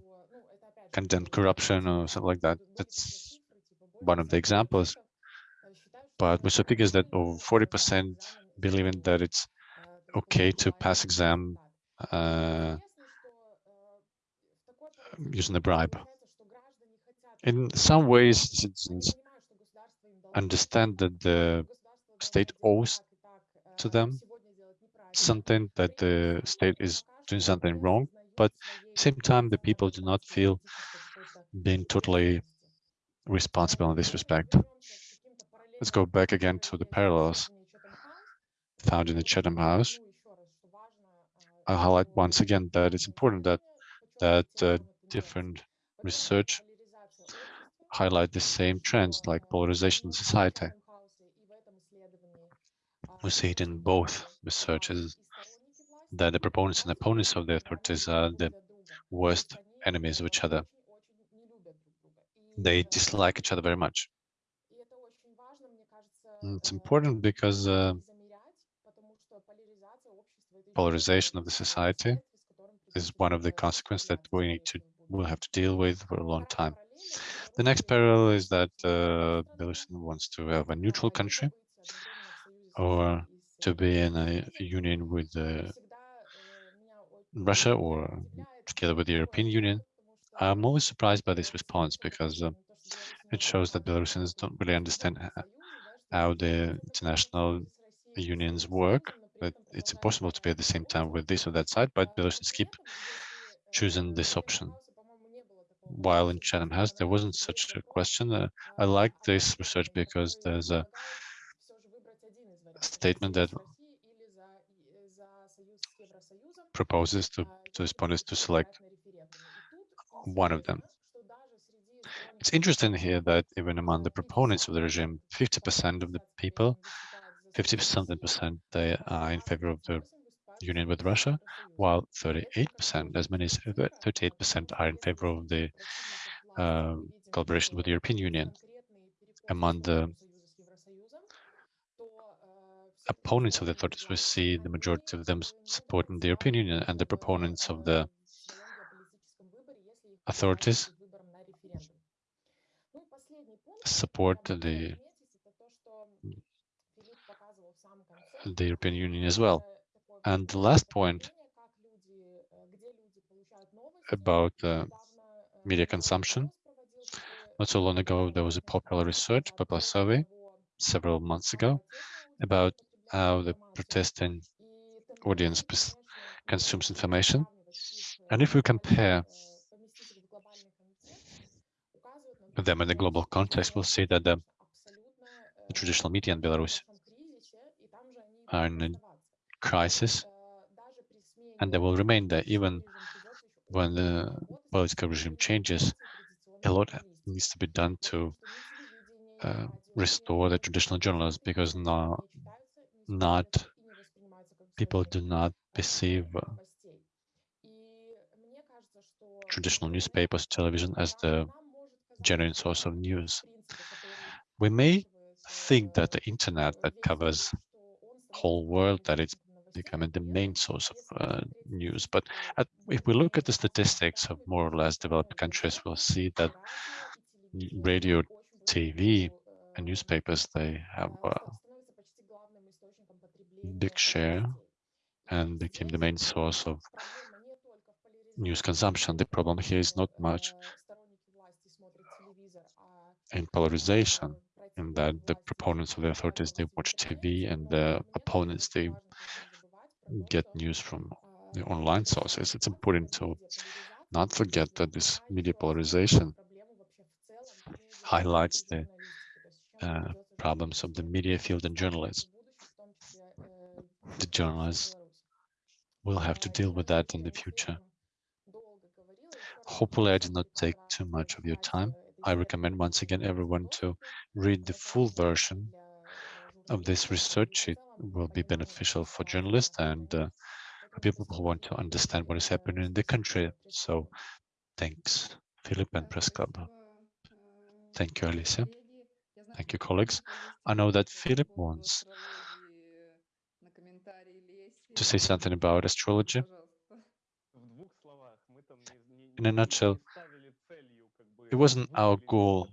condemn corruption or something like that. That's one of the examples. But we saw figures that over 40% believing that it's okay to pass exam uh, using a bribe. In some ways, citizens understand that the state owes to them something that the state is doing something wrong, but at the same time, the people do not feel being totally responsible in this respect. Let's go back again to the parallels found in the Chatham House. I'll highlight once again that it's important that that uh, different research highlight the same trends like polarization in society. We see it in both researches that the proponents and opponents of the authorities are the worst enemies of each other. They dislike each other very much. It's important because uh, polarization of the society is one of the consequences that we need to will have to deal with for a long time. The next parallel is that uh, Belarus wants to have a neutral country or to be in a union with uh, Russia or together with the European Union. I'm always surprised by this response because uh, it shows that Belarusians don't really understand how the international unions work. That it's impossible to be at the same time with this or that side, but Belarusians keep choosing this option. While in Chatham House, there wasn't such a question. Uh, I like this research because there's a statement that proposes to, to respondents to select one of them. It's interesting here that even among the proponents of the regime, 50% of the people, 50 something percent, they are in favor of the union with Russia, while 38%, as many as 38% are in favor of the uh, collaboration with the European Union. Among the opponents of the authorities, we see the majority of them supporting the European Union and the proponents of the authorities support the the European Union as well. And the last point about uh, media consumption. Not so long ago, there was a popular research, popular survey, several months ago, about how the protesting audience consumes information. And if we compare them in the global context, we'll see that the, the traditional media in Belarus are in crisis, and they will remain there even when the political regime changes. A lot needs to be done to uh, restore the traditional journalists because now not people do not perceive uh, traditional newspapers, television as the genuine source of news. We may think that the internet that covers whole world, that it's becoming the main source of uh, news. But at, if we look at the statistics of more or less developed countries, we'll see that radio, TV, and newspapers, they have a big share and became the main source of news consumption. The problem here is not much in polarization, in that the proponents of the authorities, they watch TV and the opponents, they get news from the online sources. It's important to not forget that this media polarization highlights the uh, problems of the media field and journalists. The journalists will have to deal with that in the future. Hopefully, I did not take too much of your time. I recommend once again everyone to read the full version of this research. It will be beneficial for journalists and uh, for people who want to understand what is happening in the country. So thanks, Philip and Press Club. Thank you, Alicia. Thank you, colleagues. I know that Philip wants to say something about astrology. In a nutshell, it wasn't our goal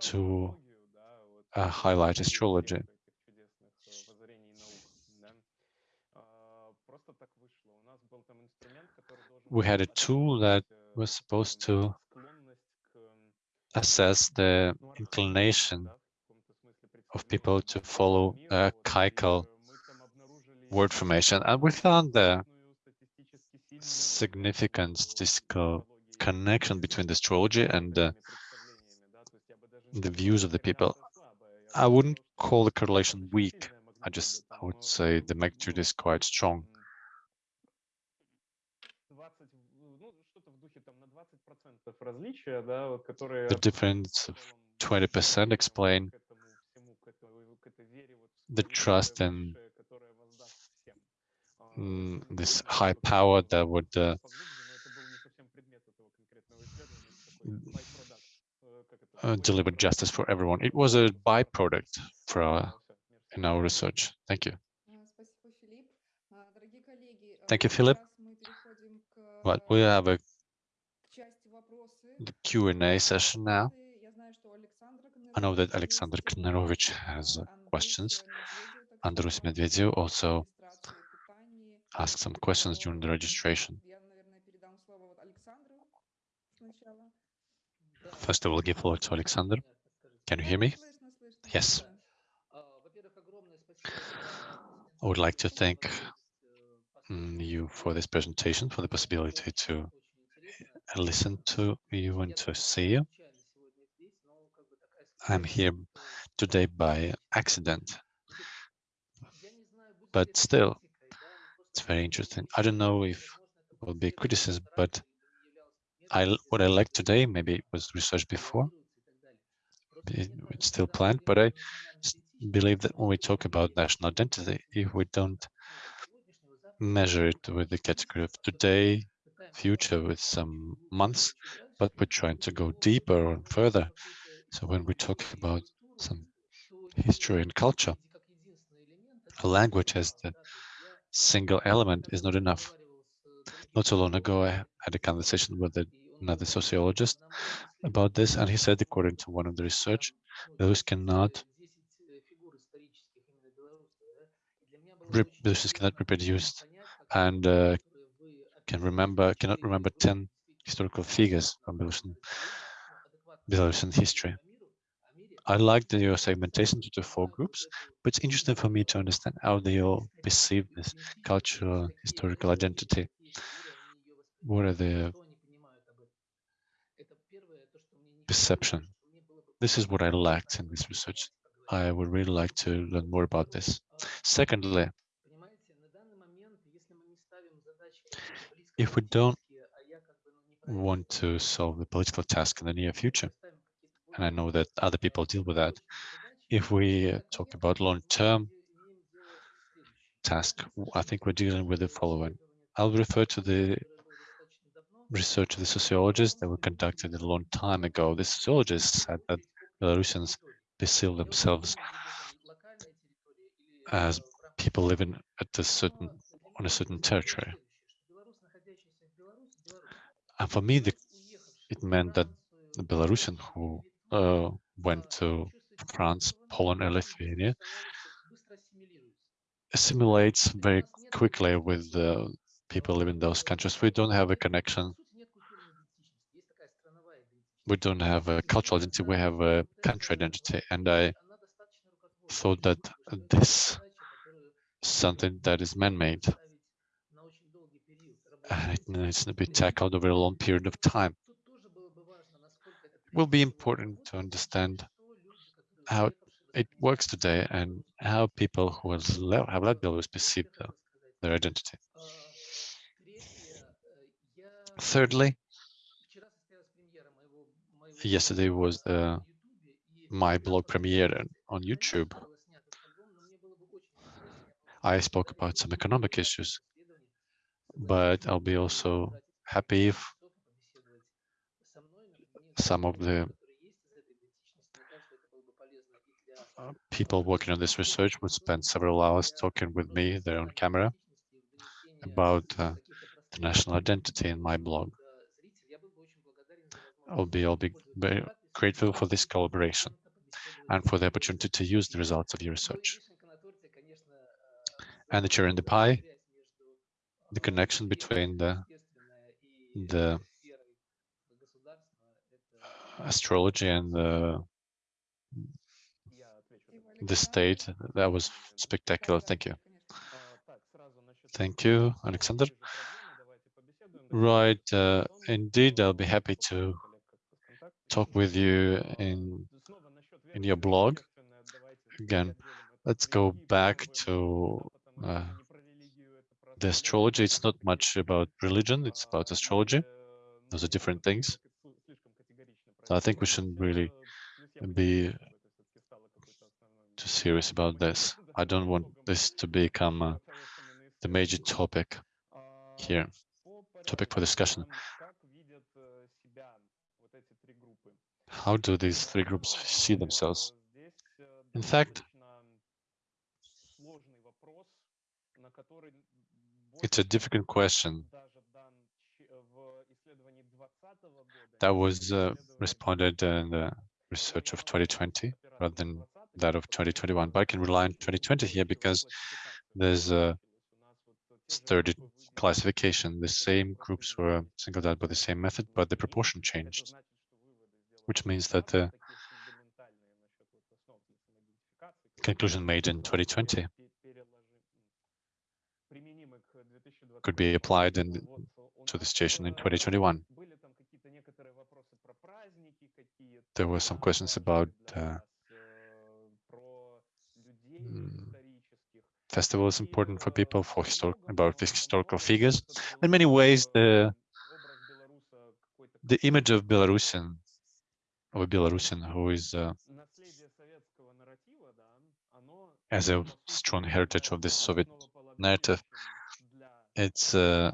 to uh, highlight astrology. We had a tool that was supposed to assess the inclination of people to follow a Kaikal word formation. And we found the significant statistical connection between the astrology and the views of the people. I wouldn't call the correlation weak. I just I would say the magnitude is quite strong. The difference of 20% explain the trust in mm, this high power that would uh, uh, deliver justice for everyone. It was a byproduct for our, in our research. Thank you. Thank you, Philip. But we have a the Q&A session now. I know that Alexander Knerovich has uh, questions. Andrus Medvedev also asked some questions during the registration. First, I will give floor to Alexander. Can you hear me? Yes. I would like to thank mm, you for this presentation, for the possibility to listen to you and to see you. I'm here today by accident, but still, it's very interesting. I don't know if it will be criticism, but I what I like today, maybe it was researched before, it's still planned, but I believe that when we talk about national identity, if we don't measure it with the category of today, future with some months, but we're trying to go deeper and further. So when we talk about some history and culture, a language as the single element is not enough. Not so long ago, I had a conversation with another sociologist about this, and he said, according to one of the research, those cannot Belarusians cannot reproduce and uh, can remember cannot remember 10 historical figures from Belarusian, Belarusian history. I like the your segmentation to the four groups, but it's interesting for me to understand how they all perceive this cultural historical identity. What are the perception? This is what I lacked in this research. I would really like to learn more about this. Secondly, if we don't want to solve the political task in the near future, and I know that other people deal with that, if we talk about long-term task, I think we're dealing with the following. I'll refer to the research of the sociologists that were conducted a long time ago. The sociologists said that Belarusians perceive themselves as people living at a certain on a certain territory. And for me, the, it meant that the Belarusian who uh, went to France, Poland, and Lithuania assimilates very quickly with the people living in those countries. We don't have a connection. We don't have a cultural identity. We have a country identity. And I thought that this something that is man-made and it needs to be tackled over a long period of time. It will be important to understand how it works today and how people who have left Belarus perceive uh, their identity. Thirdly, yesterday was my blog premiere on YouTube. I spoke about some economic issues, but I'll be also happy if some of the uh, people working on this research would spend several hours talking with me, their own camera, about uh, the national identity in my blog. I'll be, I'll be very grateful for this collaboration and for the opportunity to use the results of your research. And the cherry in the pie, the connection between the, the astrology and the, the state, that was spectacular. Thank you. Thank you, Alexander. Right, uh, indeed, I'll be happy to talk with you in in your blog. Again, let's go back to uh, the astrology. It's not much about religion, it's about astrology. Those are different things. So I think we shouldn't really be too serious about this. I don't want this to become uh, the major topic here, topic for discussion. How do these three groups see themselves? In fact, it's a difficult question that was uh, responded in the research of 2020 rather than that of 2021. But I can rely on 2020 here because there's a sturdy classification. The same groups were singled out by the same method, but the proportion changed, which means that the conclusion made in 2020 could be applied in, to the situation in 2021. There were some questions about uh, festival is important for people for historic about historical figures. In many ways, the the image of Belarusian of a Belarusian who is uh, as a strong heritage of this Soviet narrative, it's uh,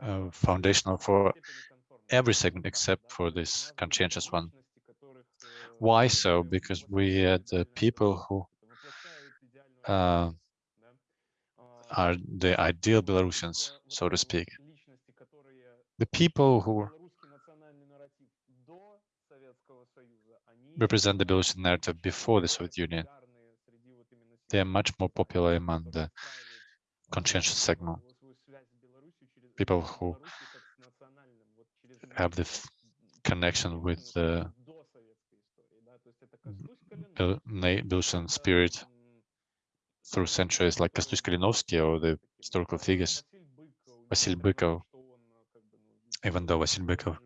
uh, foundational for every segment except for this conscientious one. Why so? Because we had the people who uh, are the ideal Belarusians, so to speak. The people who represent the Belarusian narrative before the Soviet Union, they are much more popular among the conscientious segment. People who have the connection with the Belarusian spirit through centuries like Kostuś Kalinovsky or the historical figures, Vasil Bykov, even though Vasil Bykov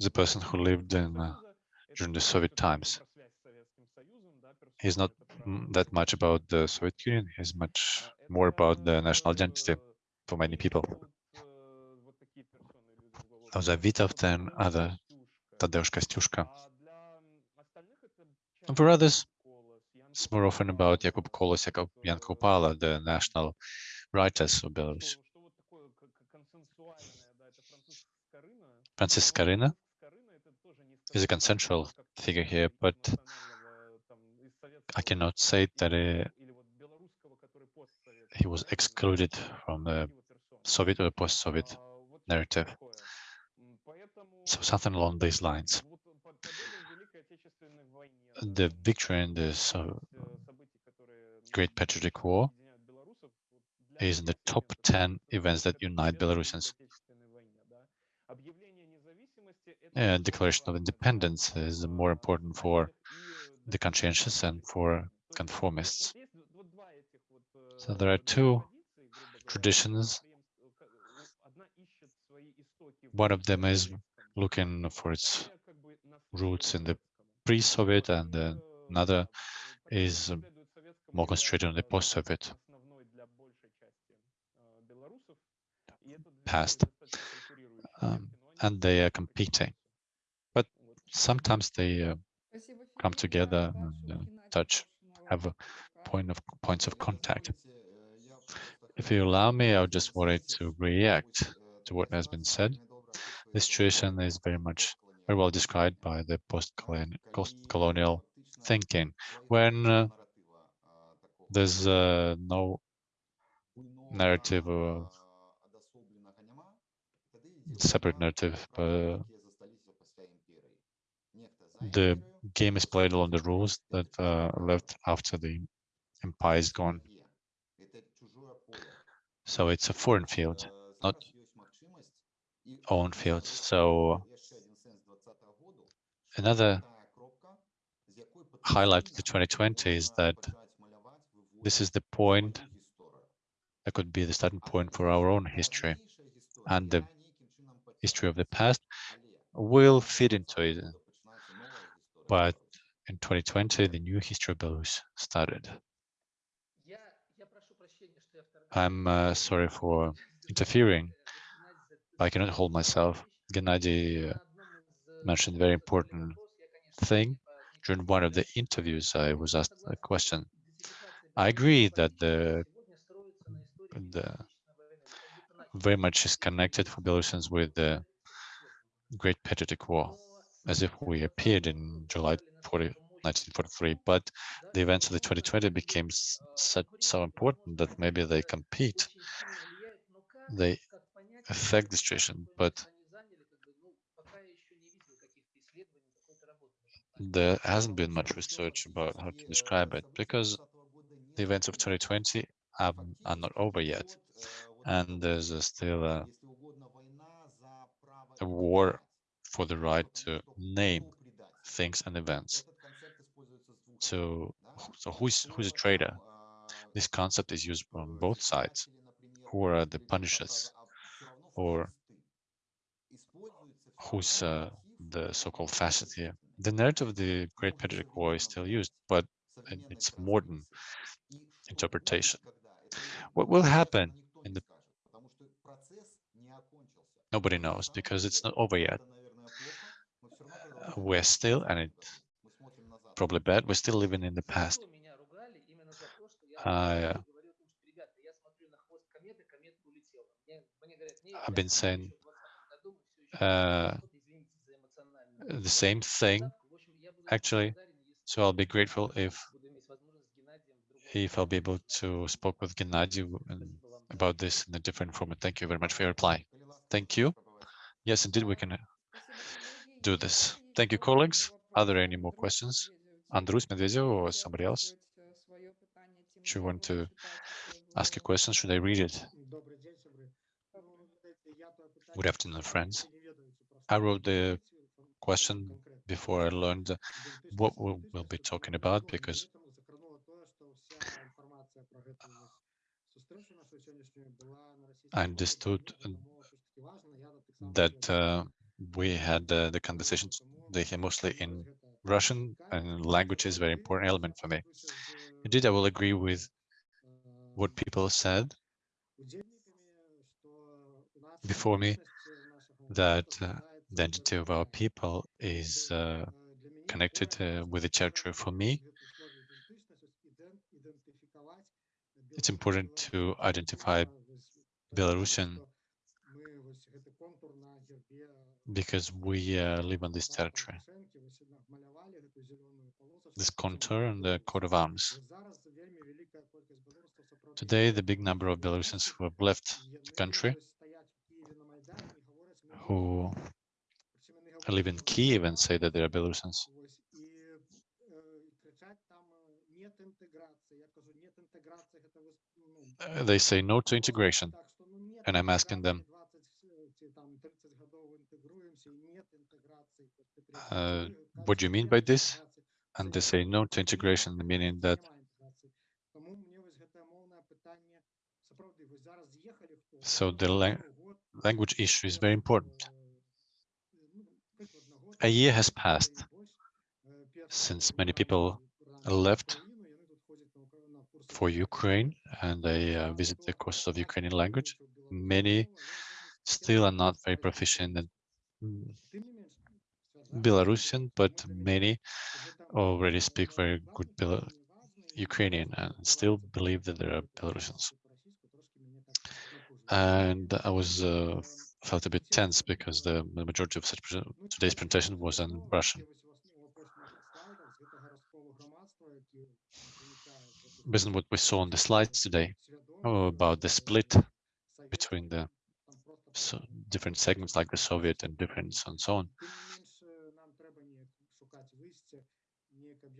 is a person who lived in uh, during the Soviet times. He's not Mm, that much about the Soviet Union, he's much more about the national identity for many people. Those are Vytautas and other Tadeusz Kościuszko. And for others, it's more often about Jakub Kolas, Jakub Jan Kupala, the national writers of Belarus. Francis Skarina is a consensual figure here, but I cannot say that uh, he was excluded from the Soviet or post-Soviet narrative. So something along these lines the victory in this uh, Great Patriotic War is in the top 10 events that unite Belarusians. And Declaration of Independence is more important for the conscientious and for conformists. So there are two traditions. One of them is looking for its roots in the pre-Soviet and another is more concentrated on the post-Soviet past. Um, and they are competing. But sometimes they uh, come together and uh, touch, have a point of points of contact. If you allow me, I just wanted to react to what has been said. This situation is very much very well described by the post-colonial thinking, when uh, there's uh, no narrative of separate narrative. Uh, the game is played along the rules that uh, left after the empire is gone. So it's a foreign field, not own field. So another highlight of the 2020 is that this is the point that could be the starting point for our own history and the history of the past will fit into it. But in 2020, the new history of Belarus started. I'm uh, sorry for interfering, I cannot hold myself. Gennady uh, mentioned a very important thing. During one of the interviews, I was asked a question. I agree that the, the very much is connected for Belarusians with the Great Patriotic War, as if we appeared in July 40, 1943. But the events of the 2020 became so, important that maybe they compete, they affect the situation, but there hasn't been much research about how to describe it because the events of 2020 are, are not over yet and there's still a, a war for the right to name things and events. So, so who's who's a traitor? This concept is used on both sides. Who are the punishers, or who's uh, the so-called fascist here? The narrative of the Great Patriotic War is still used, but it's modern interpretation. What will happen in the Nobody knows because it's not over yet. We're still, and it's probably bad, we're still living in the past. Uh, I've been saying uh, the same thing, actually. So I'll be grateful if if I'll be able to spoke with Gennady about this in a different format. Thank you very much for your reply. Thank you. Yes, indeed, we can do this. Thank you, colleagues. Are there any more questions? Andrus Medvedev or somebody else? Should you want to ask a question? Should I read it? Good afternoon, friends. I wrote the question before I learned what we'll be talking about because I understood that uh, we had uh, the conversations they mostly in Russian and language is a very important element for me. Indeed, I will agree with what people said before me that uh, the identity of our people is uh, connected uh, with the territory for me. It's important to identify Belarusian because we uh, live on this territory. This contour and the coat of arms. Today, the big number of Belarusians who have left the country, who live in Kiev and say that they are Belarusians, uh, they say no to integration. And I'm asking them, uh, what do you mean by this? And they say no to integration, meaning that so the la language issue is very important. A year has passed since many people left for Ukraine and they uh, visit the courses of Ukrainian language. Many still are not very proficient in Belarusian, but many already speak very good Bel Ukrainian and still believe that there are Belarusians. And I was uh, felt a bit tense because the, the majority of such today's presentation was in Russian. Based on what we saw on the slides today oh, about the split between the so different segments like the Soviet and different and so on.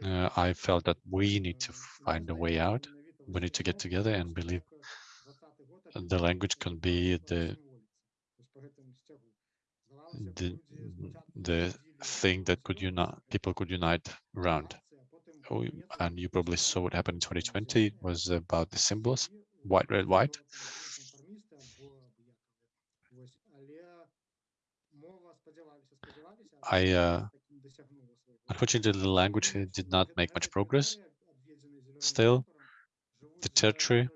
Uh, I felt that we need to find a way out. We need to get together and believe the language can be the the the thing that could unite people could unite around. And you probably saw what happened in 2020. Was about the symbols, white, red, white. I uh, unfortunately the language did not make much progress. Still, the territory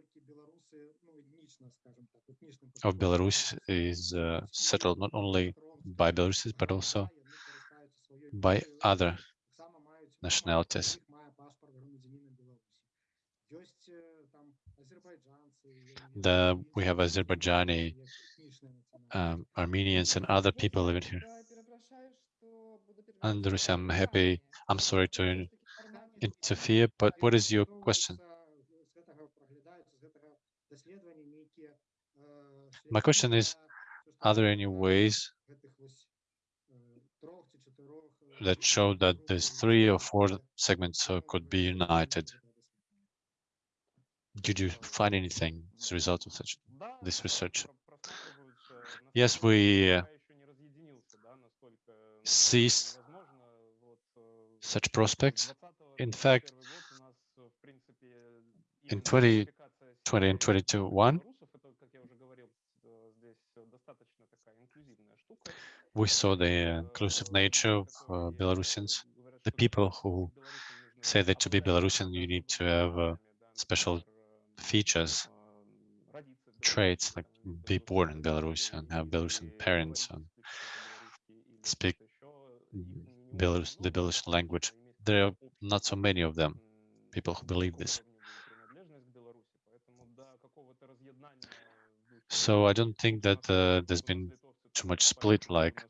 of Belarus is uh, settled not only by Belarusians but also by other nationalities. The, we have Azerbaijani, um, Armenians and other people living here. Andrus, I'm happy. I'm sorry to interfere, but what is your question? My question is, are there any ways that show that these three or four segments uh, could be united? Did you find anything as a result of such this research? Yes, we uh, seized such prospects. In fact, in 2020 and 2021, we saw the inclusive nature of uh, Belarusians, the people who say that to be Belarusian, you need to have uh, special features, traits, like be born in Belarus and have Belarusian parents and speak Belarus, the Belarusian language. There are not so many of them, people who believe this. So I don't think that uh, there's been too much split, like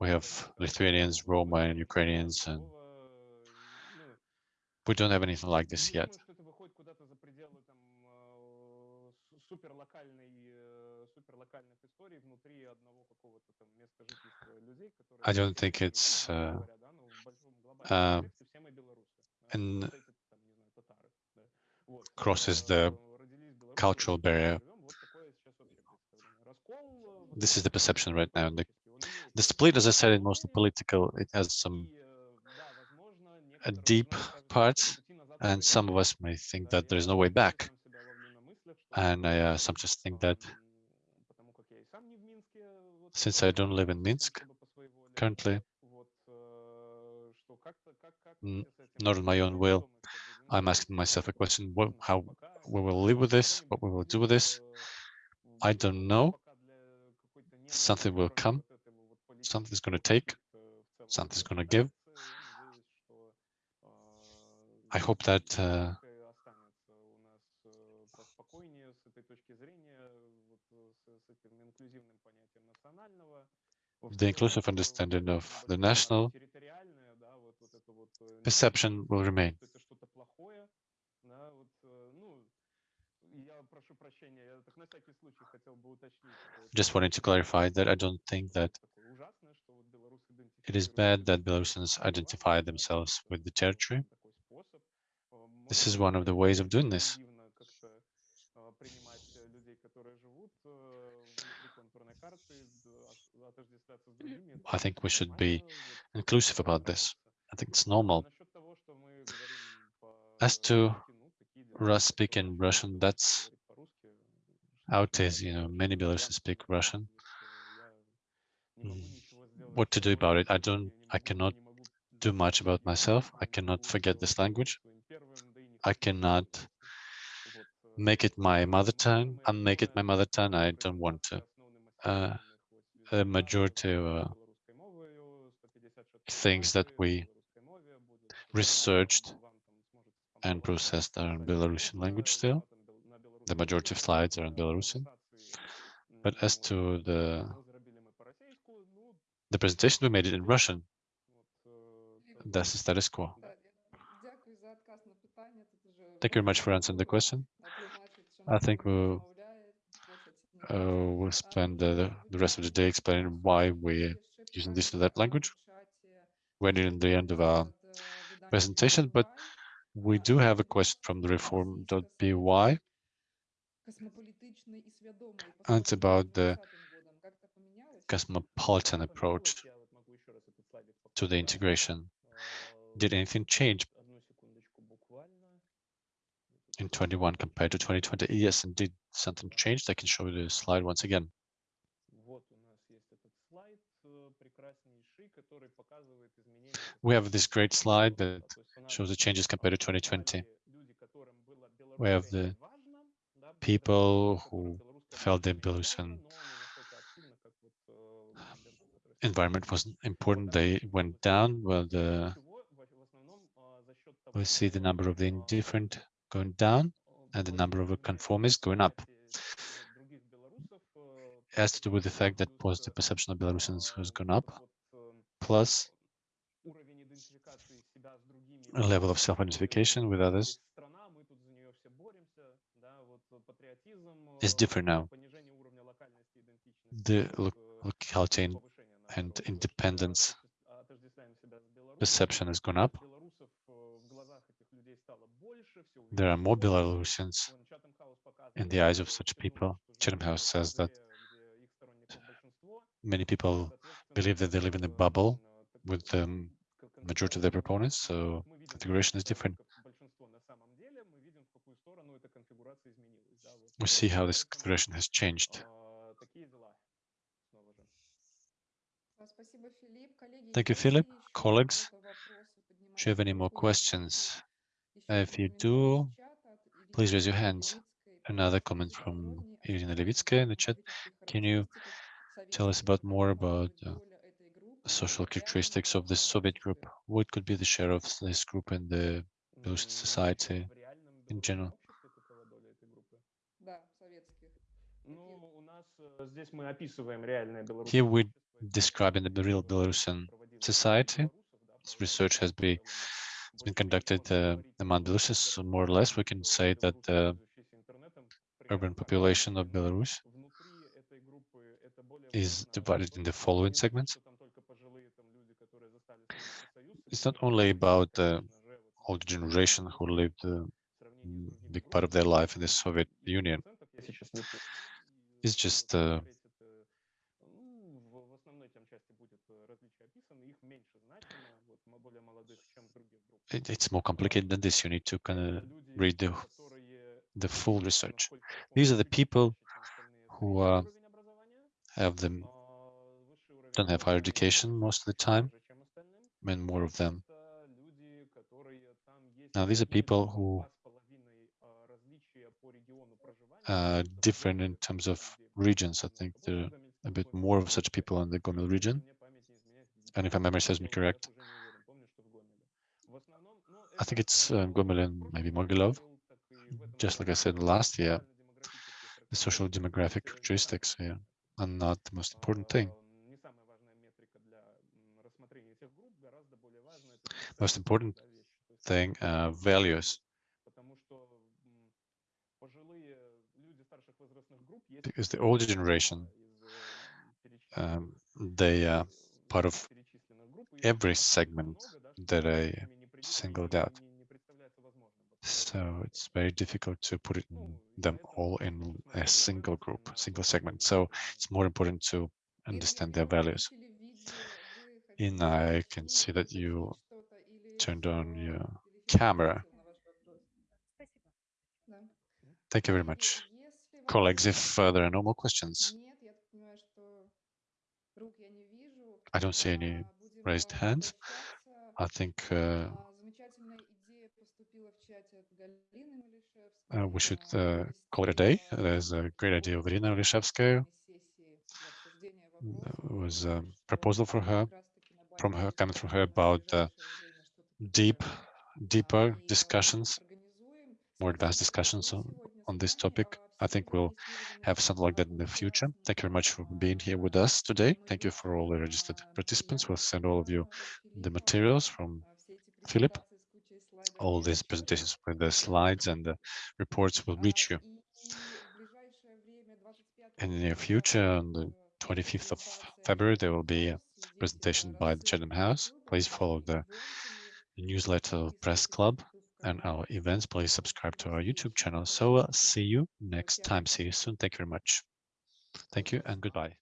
we have Lithuanians, Roma, and Ukrainians, and we don't have anything like this yet. I don't think it's uh, uh, and crosses the cultural barrier. This is the perception right now. The, the split, as I said, is mostly political. It has some a deep parts, and some of us may think that there is no way back. And I uh, sometimes think that since I don't live in Minsk currently, Mm, not on my own will. I'm asking myself a question, what, how we will live with this, what we will do with this. I don't know. Something will come, something's going to take, something's going to give. I hope that uh, the inclusive understanding of the national perception will remain. Just wanted to clarify that I don't think that it is bad that Belarusians identify themselves with the territory. This is one of the ways of doing this. I think we should be inclusive about this. I think it's normal. As to Rus speaking Russian, that's how it is. You know, many Belarusians speak Russian. Mm. What to do about it? I don't. I cannot do much about myself. I cannot forget this language. I cannot make it my mother tongue, unmake it my mother tongue. I don't want to. Uh, a majority of uh, things that we researched and processed are in Belarusian language still. The majority of slides are in Belarusian. But as to the the presentation, we made it in Russian. That's the status quo. Thank you very much for answering the question. I think we'll, uh, we'll spend the, the rest of the day explaining why we're using this or that language. We're the end of our presentation, but we do have a question from the reform.by. And it's about the cosmopolitan approach to the integration. Did anything change in 21 compared to 2020? Yes, indeed, something changed. I can show you the slide once again. We have this great slide that shows the changes compared to 2020. We have the people who felt the Belarusian environment was important. They went down. Well, the we see the number of the indifferent going down and the number of the conformists going up. It has to do with the fact that positive perception of Belarusians has gone up, plus a level of self-identification with others is different now. The locality and independence perception has gone up. There are more Belarusians in the eyes of such people. Chatham House says that many people believe that they live in a bubble with the majority of their proponents, so configuration is different. We see how this configuration has changed. Thank you, Philip. Colleagues, do you have any more questions? If you do, please raise your hands. Another comment from Irina Levitskaya in the chat. Can you tell us about more about uh, social characteristics of the Soviet group? What could be the share of this group in the Belarusian society in general? Here we describe in the real Belarusian society. This research has been has been conducted uh, among Belarusians. So more or less, we can say that the urban population of Belarus is divided in the following segments. It's not only about the older generation who lived a big part of their life in the Soviet Union. It's just uh, it, it's more complicated than this. You need to kind of read the, the full research. These are the people who uh, have them don't have higher education most of the time, and more of them. Now, these are people who are different in terms of regions. I think there are a bit more of such people in the Gomel region. And if my memory serves me correct, I think it's uh, Gomel and maybe Mogilev. Just like I said last year, the social demographic characteristics here are not the most important thing. Most important thing, uh, values. Because the older generation, um, they are part of every segment that I singled out. So it's very difficult to put it in them all in a single group, single segment. So it's more important to understand their values. And I can see that you turned on your camera. Thank you very much. Colleagues, if uh, there are no more questions, I don't see any raised hands. I think uh, uh, we should uh, call it a day. There's a great idea of Irina Olishevskaya. There was a proposal for her, from her, coming from her about uh, deep, deeper discussions, more advanced discussions on, on this topic. I think we'll have something like that in the future. Thank you very much for being here with us today. Thank you for all the registered participants. We'll send all of you the materials from Philip. All these presentations with the slides and the reports will reach you in the near future. On the 25th of February, there will be a presentation by the Chatham House. Please follow the newsletter Press Club and our events. Please subscribe to our YouTube channel. So uh, see you next time. See you soon. Thank you very much. Thank you and goodbye.